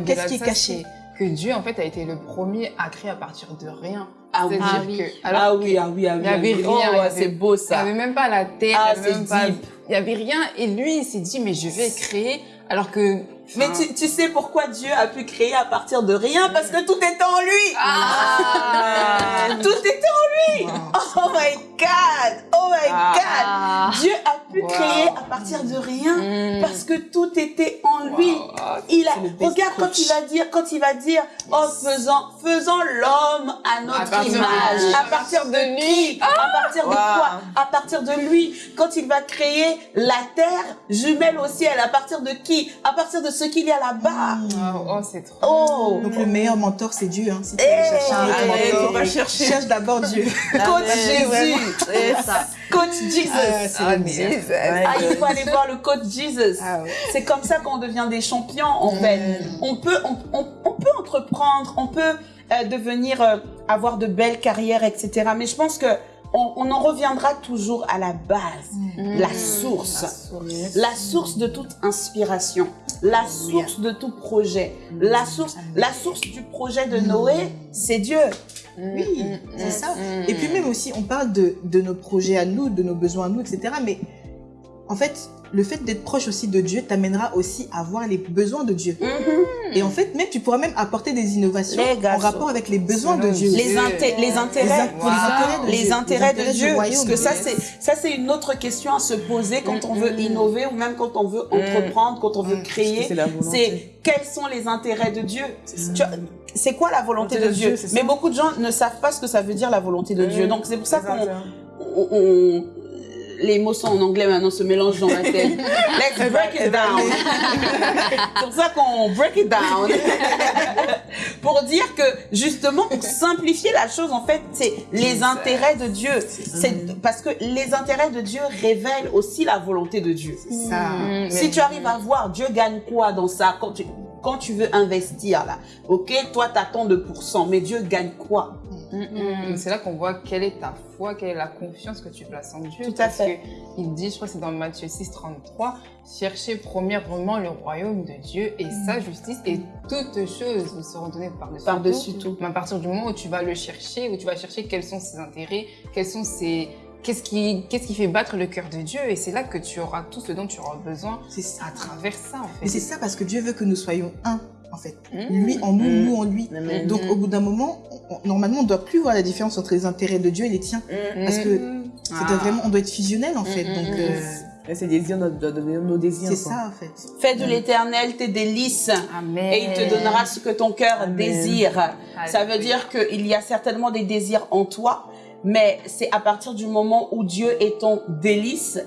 Speaker 3: Qu'est-ce qui est
Speaker 6: ça,
Speaker 3: caché?
Speaker 6: que Dieu, en fait, a été le premier à créer à partir de rien.
Speaker 2: Ah oui.
Speaker 4: Ah oui.
Speaker 6: que,
Speaker 2: Ah oui, ah oui, ah oui.
Speaker 6: il y avait
Speaker 2: ah oui.
Speaker 6: rien,
Speaker 2: Oh, ouais,
Speaker 6: avait-
Speaker 2: c'est beau
Speaker 6: il n'y
Speaker 2: ça.
Speaker 6: avait même pas la terre,
Speaker 2: Ah,
Speaker 6: il y avait même
Speaker 2: c'est
Speaker 6: pas,
Speaker 2: deep.
Speaker 6: il y avait rien. Et lui, il s'est dit, mais je vais créer, alors que,
Speaker 2: Mais tu, tu sais pourquoi Dieu a pu créer à partir de rien? Parce que tout était en lui.
Speaker 6: Ah
Speaker 2: Tout était en lui. Oh my God. Oh my
Speaker 4: Ah.
Speaker 2: God. Dieu a pu
Speaker 6: Wow.
Speaker 2: créer à partir de rien
Speaker 6: Mm.
Speaker 2: parce que tout était en lui.
Speaker 6: Wow. Ah,
Speaker 2: Il a, regarde quand
Speaker 3: coach.
Speaker 2: il va dire, quand il va dire, oh, faisons, faisons l'homme à notre image.
Speaker 6: lui.
Speaker 2: À partir de qui? À partir de
Speaker 5: Wow.
Speaker 2: quoi? À partir de lui. Quand il va créer la terre jumelle au ciel, à partir de qui? À partir de ce qu'il y a là-bas.
Speaker 6: Wow, oh, c'est trop.
Speaker 2: Oh!
Speaker 3: Donc le meilleur mentor, c'est Dieu. Hein, si tu
Speaker 2: Eh,
Speaker 3: veux chercher un
Speaker 2: allez,
Speaker 3: mentor,
Speaker 5: faut pas chercher.
Speaker 3: cherche d'abord Dieu.
Speaker 2: Coach. Jésus.
Speaker 4: C'est ça.
Speaker 2: Coach Jesus.
Speaker 3: Ah, c'est
Speaker 6: Ah,
Speaker 3: le meilleur.
Speaker 6: Jesus.
Speaker 2: Ah, il faut aller voir le coach Jesus.
Speaker 3: Ah ouais.
Speaker 2: C'est comme ça qu'on devient des champions, en fait. On peut, on, on- on peut entreprendre, on peut euh, devenir, euh, avoir de belles carrières, etc. Mais je pense que on, on en reviendra toujours à la base, la source, la source. De toute inspiration, la source de tout projet, la source, la source du projet de Noé, c'est Dieu.
Speaker 3: Oui, c'est ça.
Speaker 6: Mm.
Speaker 3: Et puis même aussi, on parle de, de nos projets à nous, de nos besoins à nous, etc. Mais en fait, le fait d'être proche aussi de Dieu t'amènera aussi à voir les besoins de Dieu. Et en fait, même tu pourras même apporter des innovations en rapport avec les besoins de Dieu.
Speaker 2: les,
Speaker 6: Dieu.
Speaker 2: inté- les
Speaker 3: Les,
Speaker 2: intérêts,
Speaker 3: les intérêts de
Speaker 2: les
Speaker 3: Dieu.
Speaker 2: intérêts de
Speaker 3: du
Speaker 2: Dieu,
Speaker 3: royaume.
Speaker 2: parce que ça
Speaker 6: Yes.
Speaker 2: c'est ça c'est une autre question à se poser quand on veut
Speaker 6: Mm, mm.
Speaker 2: innover ou même quand on veut entreprendre, quand on veut
Speaker 3: Mm,
Speaker 2: créer.
Speaker 5: C'est
Speaker 2: quels sont les intérêts de Dieu? Vois, C'est quoi la volonté de, Dieu,
Speaker 5: Dieu.
Speaker 2: Mais beaucoup de gens ne savent pas ce que ça veut dire la volonté de Dieu.
Speaker 5: Mm.
Speaker 2: Donc c'est pour ça qu'on les mots sont en anglais maintenant se mélangent dans la tête. Let's break it down. C'est pour ça qu'on break it down. pour dire que justement pour simplifier la chose en fait c'est les intérêts de Dieu. C'est parce que les intérêts de Dieu révèlent aussi la volonté de Dieu.
Speaker 3: Ça.
Speaker 6: Mm,
Speaker 2: Si tu arrives à voir Dieu gagne quoi dans ça quand tu quand tu veux investir là, ok, toi t'attends de pourcents, mais Dieu gagne quoi?
Speaker 6: Mm, C'est là qu'on voit quelle est ta foi, quelle est la confiance que tu places en Dieu.
Speaker 2: Tout à
Speaker 6: parce
Speaker 2: fait.
Speaker 6: que il dit, je crois que c'est dans Matthieu 6, 33, cherchez premièrement le royaume de Dieu et sa justice et toutes choses vous seront données par-dessus
Speaker 2: Par-dessus tout.
Speaker 6: Mais à partir du moment où tu vas le chercher, où tu vas chercher quels sont ses intérêts, quels sont ses... Qu'est-ce qui, qu'est-ce qui fait battre le cœur de Dieu Et c'est là que tu auras tout ce dont tu auras besoin
Speaker 3: C'est ça.
Speaker 6: à travers ça, en fait.
Speaker 3: Mais c'est ça parce que Dieu veut que nous soyons un, en fait.
Speaker 6: Mm.
Speaker 3: Lui en nous,
Speaker 5: Mm.
Speaker 3: nous en lui.
Speaker 5: Amen.
Speaker 3: Donc au bout d'un moment, on- normalement, on doit plus voir la différence entre les intérêts de Dieu et les tiens. Parce que
Speaker 6: Ah.
Speaker 3: doit vraiment, on doit être fusionnel en fait. Donc euh,
Speaker 5: Et Ces désirs doivent devenir nos désirs.
Speaker 3: c'est ça en fait.
Speaker 2: Fais de l'éternel tes délices
Speaker 6: Amen.
Speaker 2: et il te donnera ce que ton cœur
Speaker 5: Amen.
Speaker 2: désire. Ça veut dire qu'il y a certainement des désirs en toi, mais c'est à partir du moment où Dieu est ton délice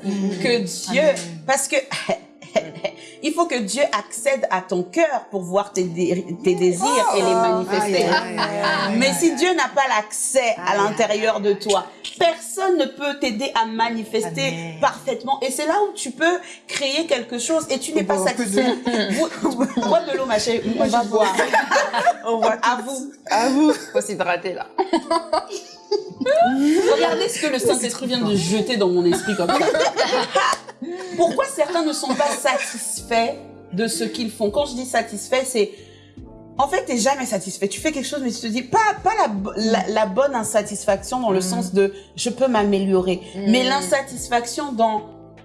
Speaker 2: que Dieu, parce que il faut que Dieu accède à ton cœur pour voir tes, dé- tes désirs et les manifester.
Speaker 3: Aïe, aïe, aïe, aïe.
Speaker 2: Mais si Dieu n'a pas l'accès à l'intérieur de toi, personne ne peut t'aider à manifester
Speaker 3: Amen.
Speaker 2: parfaitement. Et c'est là où tu peux créer quelque chose et tu n'es pas satisfait. Bois de l'eau, ma chérie. Moi, je bois.
Speaker 5: On voit
Speaker 2: À vous.
Speaker 5: À vous.
Speaker 6: Faut s'hydrater là.
Speaker 2: Regardez ce que le Saint-Esprit vient de jeter dans mon esprit comme ça. Pourquoi certains ne sont pas satisfaits de ce qu'ils font? Quand je dis satisfait, c'est... En fait, t'es jamais satisfait. Tu fais quelque chose, mais tu te dis pas pas la, la, la bonne insatisfaction dans le sens de je peux m'améliorer, mais l'insatisfaction dans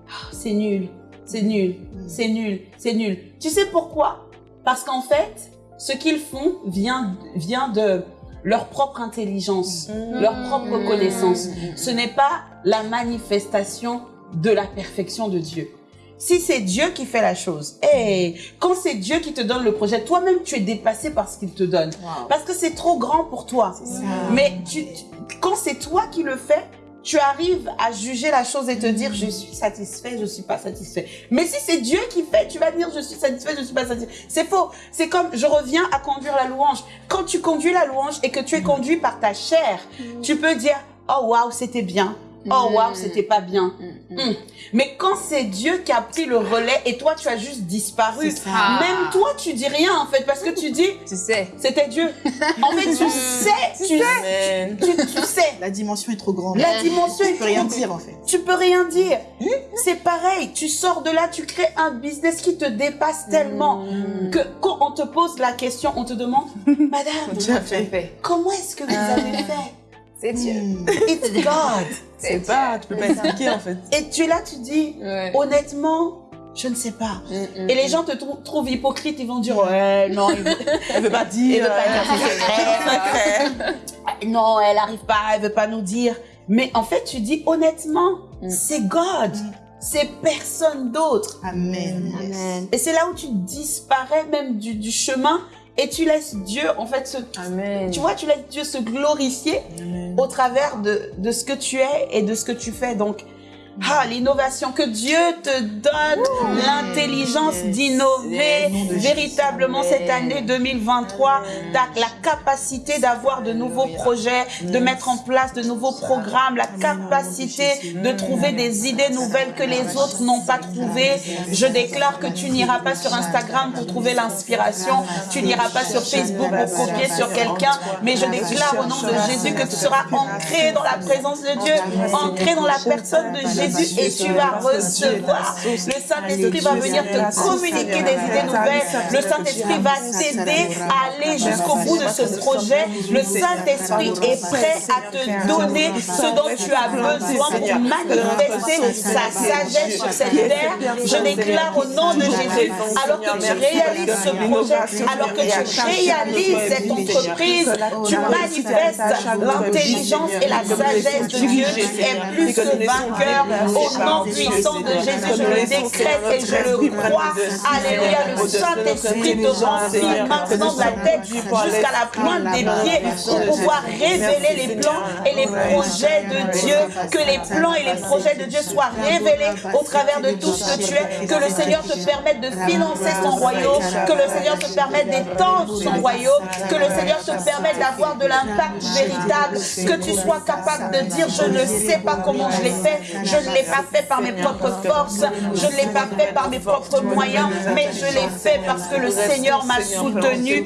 Speaker 2: Ah, c'est nul, c'est nul, c'est nul, c'est nul. Tu sais pourquoi? Parce qu'en fait, ce qu'ils font vient vient de leur propre intelligence, leur propre connaissance. Ce n'est pas la manifestation de la perfection de Dieu. Si c'est Dieu qui fait la chose, et quand c'est Dieu qui te donne le projet, toi-même tu es dépassé par ce qu'il te donne. Parce que c'est trop grand pour toi. Mais tu, tu- quand c'est toi qui le fais, tu arrives à juger la chose et te dire je suis satisfait, je suis pas satisfait. Mais si c'est Dieu qui fait, tu vas dire je suis satisfait, je suis pas satisfait. C'est faux. C'est comme je reviens à conduire la louange. Quand tu conduis la louange et que tu es conduit par ta chair, tu peux dire oh waouh c'était bien. Oh waouh c'était pas bien. Hmm. Mais quand c'est Dieu qui a pris le relais et toi tu as juste disparu, même toi tu dis rien en fait parce que tu dis
Speaker 6: Tu sais.
Speaker 2: c'était Dieu. En fait tu sais, tu,
Speaker 5: Amen.
Speaker 2: tu, tu sais.
Speaker 3: La dimension est trop grande.
Speaker 2: La dimension
Speaker 3: Tu
Speaker 2: est
Speaker 3: peux rien dire en fait.
Speaker 2: Tu peux rien dire. C'est pareil. Tu sors de là, tu crées un business qui te dépasse tellement que quand on te pose la question, on te demande, Madame,
Speaker 3: Tu as fait.
Speaker 2: comment est-ce que vous avez fait?
Speaker 6: C'est Dieu.
Speaker 3: Mm.
Speaker 2: It's God.
Speaker 5: C'est pas, tu peux pas expliquer en fait.
Speaker 2: Et tu es là, tu dis,
Speaker 6: Ouais.
Speaker 2: honnêtement, je ne sais pas.
Speaker 6: Mm,
Speaker 2: Et les gens te trou- trouvent hypocrite, ils vont dire, ouais, non, il veut,
Speaker 5: Elle veut pas dire.
Speaker 2: veut pas dire
Speaker 5: euh,
Speaker 2: ses secrets. Non, elle arrive pas, elle veut pas nous dire. Mais en fait, tu dis honnêtement,
Speaker 6: Mm.
Speaker 2: c'est God. C'est personne d'autre.
Speaker 3: Amen.
Speaker 4: Amen.
Speaker 2: Et c'est là où tu disparais même du, du chemin et tu laisses Dieu, en fait, se,
Speaker 6: Amen.
Speaker 2: tu vois, tu laisses Dieu se glorifier
Speaker 5: Amen.
Speaker 2: au travers de, de ce que tu es et de ce que tu fais. Donc, ah, l'innovation, que Dieu te donne. L'intelligence
Speaker 3: Yes.
Speaker 2: d'innover. Véritablement
Speaker 5: Jésus.
Speaker 2: cette année 2023, t'as la capacité d'avoir de nouveaux projets, de mettre en place de nouveaux programmes, la capacité de trouver des idées nouvelles que les autres n'ont pas trouvées. Je déclare que tu n'iras pas sur Instagram pour trouver l'inspiration, tu n'iras pas sur Facebook pour copier sur quelqu'un, mais je déclare au nom de Jésus que tu seras ancré dans la présence de Dieu, ancré dans la personne de Jésus et tu vas recevoir. Le Saint-Esprit va venir te communiquer des idées nouvelles. Le Saint-Esprit va t'aider à aller jusqu'au bout de ce projet. Le Saint-Esprit est prêt à te donner ce dont tu as besoin pour manifester sa sagesse sur cette terre. Je déclare au nom de Jésus, alors que tu réalises ce projet, alors que tu réalises cette entreprise, tu manifestes l'intelligence et la sagesse de Dieu. Tu es plus que vainqueur Au nom puissant de Jésus, je le décrète et je le crois. Alléluia, le Saint-Esprit te remplit maintenant de la tête jusqu'à la pointe des pieds pour pouvoir révéler les plans et les projets de Dieu. Que les plans et les projets de Dieu soient révélés au travers de tout ce que tu es. Que le Seigneur te permette de financer son royaume. Que le Seigneur te permette d'étendre son royaume. Que le Seigneur te permette d'avoir de l'impact véritable. Que tu sois capable de dire, je ne sais pas comment je l'ai fait. Je ne l'ai pas fait par mes propres forces. Je ne l'ai pas fait par mes propres moyens. Mais je l'ai fait parce que le Seigneur m'a soutenu.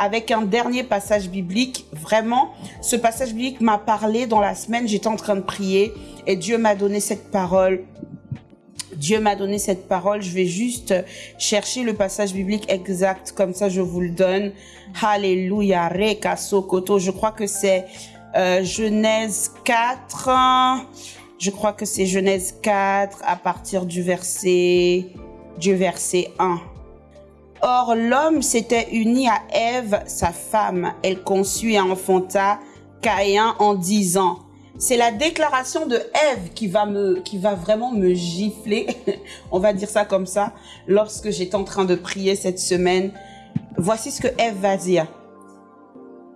Speaker 2: avec un dernier passage biblique. Vraiment, ce passage biblique m'a parlé dans la semaine. J'étais en train de prier et Dieu m'a donné cette parole. Dieu m'a donné cette parole. Je vais juste chercher le passage biblique exact. Comme ça, je vous le donne. Alléluia. Reka sokoto. Je crois que c'est euh, Genèse 4. Je crois que c'est Genèse 4 à partir du verset, du verset 1. Or, l'homme s'était uni à Ève, sa femme. Elle conçut et enfanta Caïn en disant. C'est la déclaration de Ève qui va me, qui va vraiment me gifler. On va dire ça comme ça. Lorsque j'étais en train de prier cette semaine. Voici ce que Ève va dire.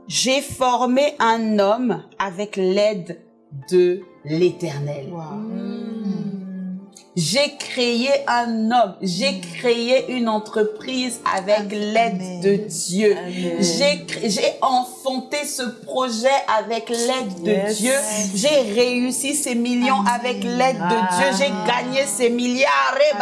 Speaker 2: J'ai formé un homme avec l'aide de l'éternel. J'ai créé un homme, j'ai créé une entreprise avec l'aide de Dieu. J'ai enfanté ce projet avec l'aide de
Speaker 5: Yes.
Speaker 2: Dieu. J'ai réussi ces millions avec l'aide de Dieu. J'ai gagné ces milliards eh,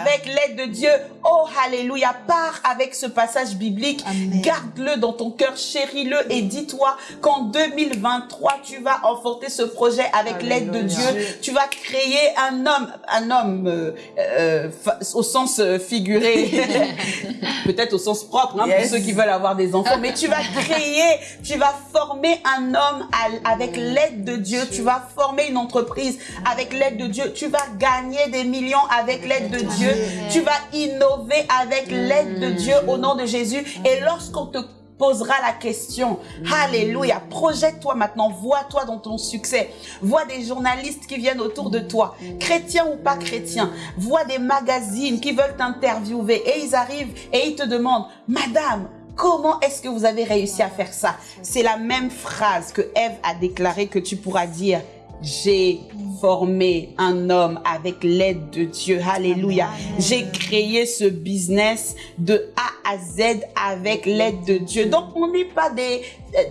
Speaker 2: avec l'aide de Dieu. Oh, alléluia. Pars avec ce passage biblique. Garde-le dans ton cœur, chéris-le et dis-toi qu'en 2023, tu vas enfanter ce projet avec l'aide de Dieu. Tu vas créer un homme, un homme euh, euh, au sens euh, figuré, peut-être au sens propre, hein,
Speaker 5: Yes.
Speaker 2: pour ceux qui veulent avoir des enfants. Mais tu vas créer, tu vas former un homme à- avec l'aide de Dieu. Tu vas former une entreprise avec l'aide de Dieu. Tu vas gagner des millions avec l'aide de Dieu. Tu vas innover avec l'aide de Dieu au nom de Jésus. Et lorsqu'on te posera la question. Alléluia. Projette-toi maintenant. Vois-toi dans ton succès. Vois des journalistes qui viennent autour de toi, chrétiens ou pas chrétiens. Vois des magazines qui veulent t'interviewer et ils arrivent et ils te demandent, Madame, Comment est-ce que vous avez réussi à faire ça? C'est la même phrase que Ève a déclaré que tu pourras dire. J'ai formé un homme avec l'aide de Dieu. Alléluia. J'ai créé ce business de A à Z avec l'aide de Dieu. Donc, on n'est pas des,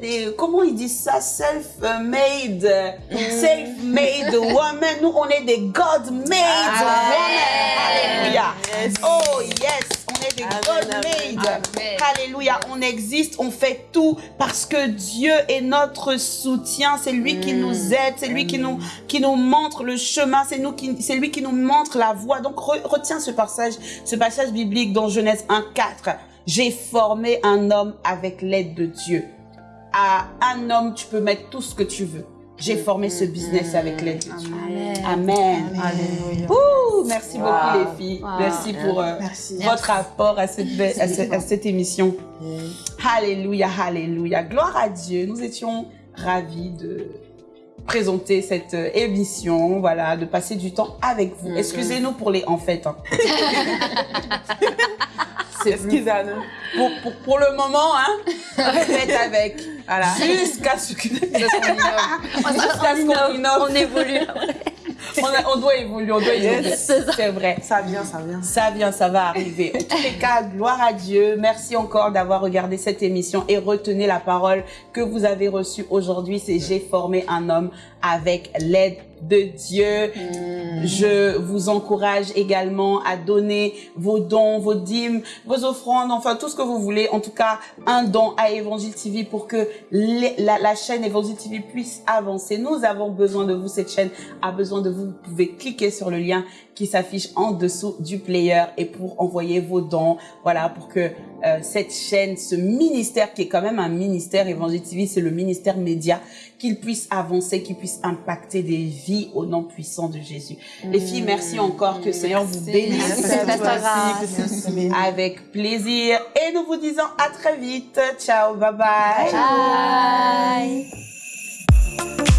Speaker 2: des, comment ils disent ça? Self-made, self-made women. Nous, on est des God-made women. Alléluia. Oh, yes. Est des. Alléluia. On existe, on fait tout parce que Dieu est notre soutien. C'est lui qui nous aide, c'est lui qui nous, qui nous montre le chemin, c'est nous qui, c'est lui qui nous montre la voie. Donc, re- retiens ce passage, ce passage biblique dans Genèse 1, 4. J'ai formé un homme avec l'aide de Dieu. À un homme, tu peux mettre tout ce que tu veux. J'ai formé ce business avec l'aide de Dieu. Amen.
Speaker 5: Alléluia.
Speaker 2: Ouh, merci beaucoup les filles.
Speaker 4: Wow.
Speaker 2: Merci pour euh,
Speaker 3: Merci.
Speaker 2: votre apport à cette, à, à cette émission. Alléluia, alléluia. Gloire à Dieu. Nous étions ravis de présenter cette euh, émission, voilà, de passer du temps avec vous. Excusez-nous pour les en fait. hein.
Speaker 5: Excusez-nous.
Speaker 2: pour, pour, pour le moment, hein, faites avec. Voilà. Jusqu'à ce que Jusqu'à ce qu'on
Speaker 4: innove. on évolue.
Speaker 2: On, a- on doit évoluer, on doit évoluer.
Speaker 4: C'est
Speaker 2: vrai.
Speaker 5: Ça vient, ça vient.
Speaker 2: Ça vient, ça va arriver. En tous les cas, gloire à Dieu. Merci encore d'avoir regardé cette émission et retenez la parole que vous avez reçue aujourd'hui. C'est j'ai formé un homme avec l'aide de Dieu. Je vous encourage également à donner vos dons, vos dîmes, vos offrandes, enfin tout ce que vous voulez. En tout cas, un don à Évangile TV pour que les- la, la chaîne Évangile TV puisse avancer. Nous avons besoin de vous. Cette chaîne a besoin de vous. Vous pouvez cliquer sur le lien qui s'affiche en dessous du player et pour envoyer vos dons. Voilà, pour que euh, cette chaîne, ce ministère qui est quand même un ministère Évangile TV, c'est le ministère média, qu'il puisse avancer, qu'il puisse impacter des vies au nom puissant de Jésus. Les filles, merci encore. Que le Seigneur vous bénisse.
Speaker 3: Merci.
Speaker 2: Avec plaisir. Et nous vous disons à très vite. Ciao, bye bye.
Speaker 4: Bye.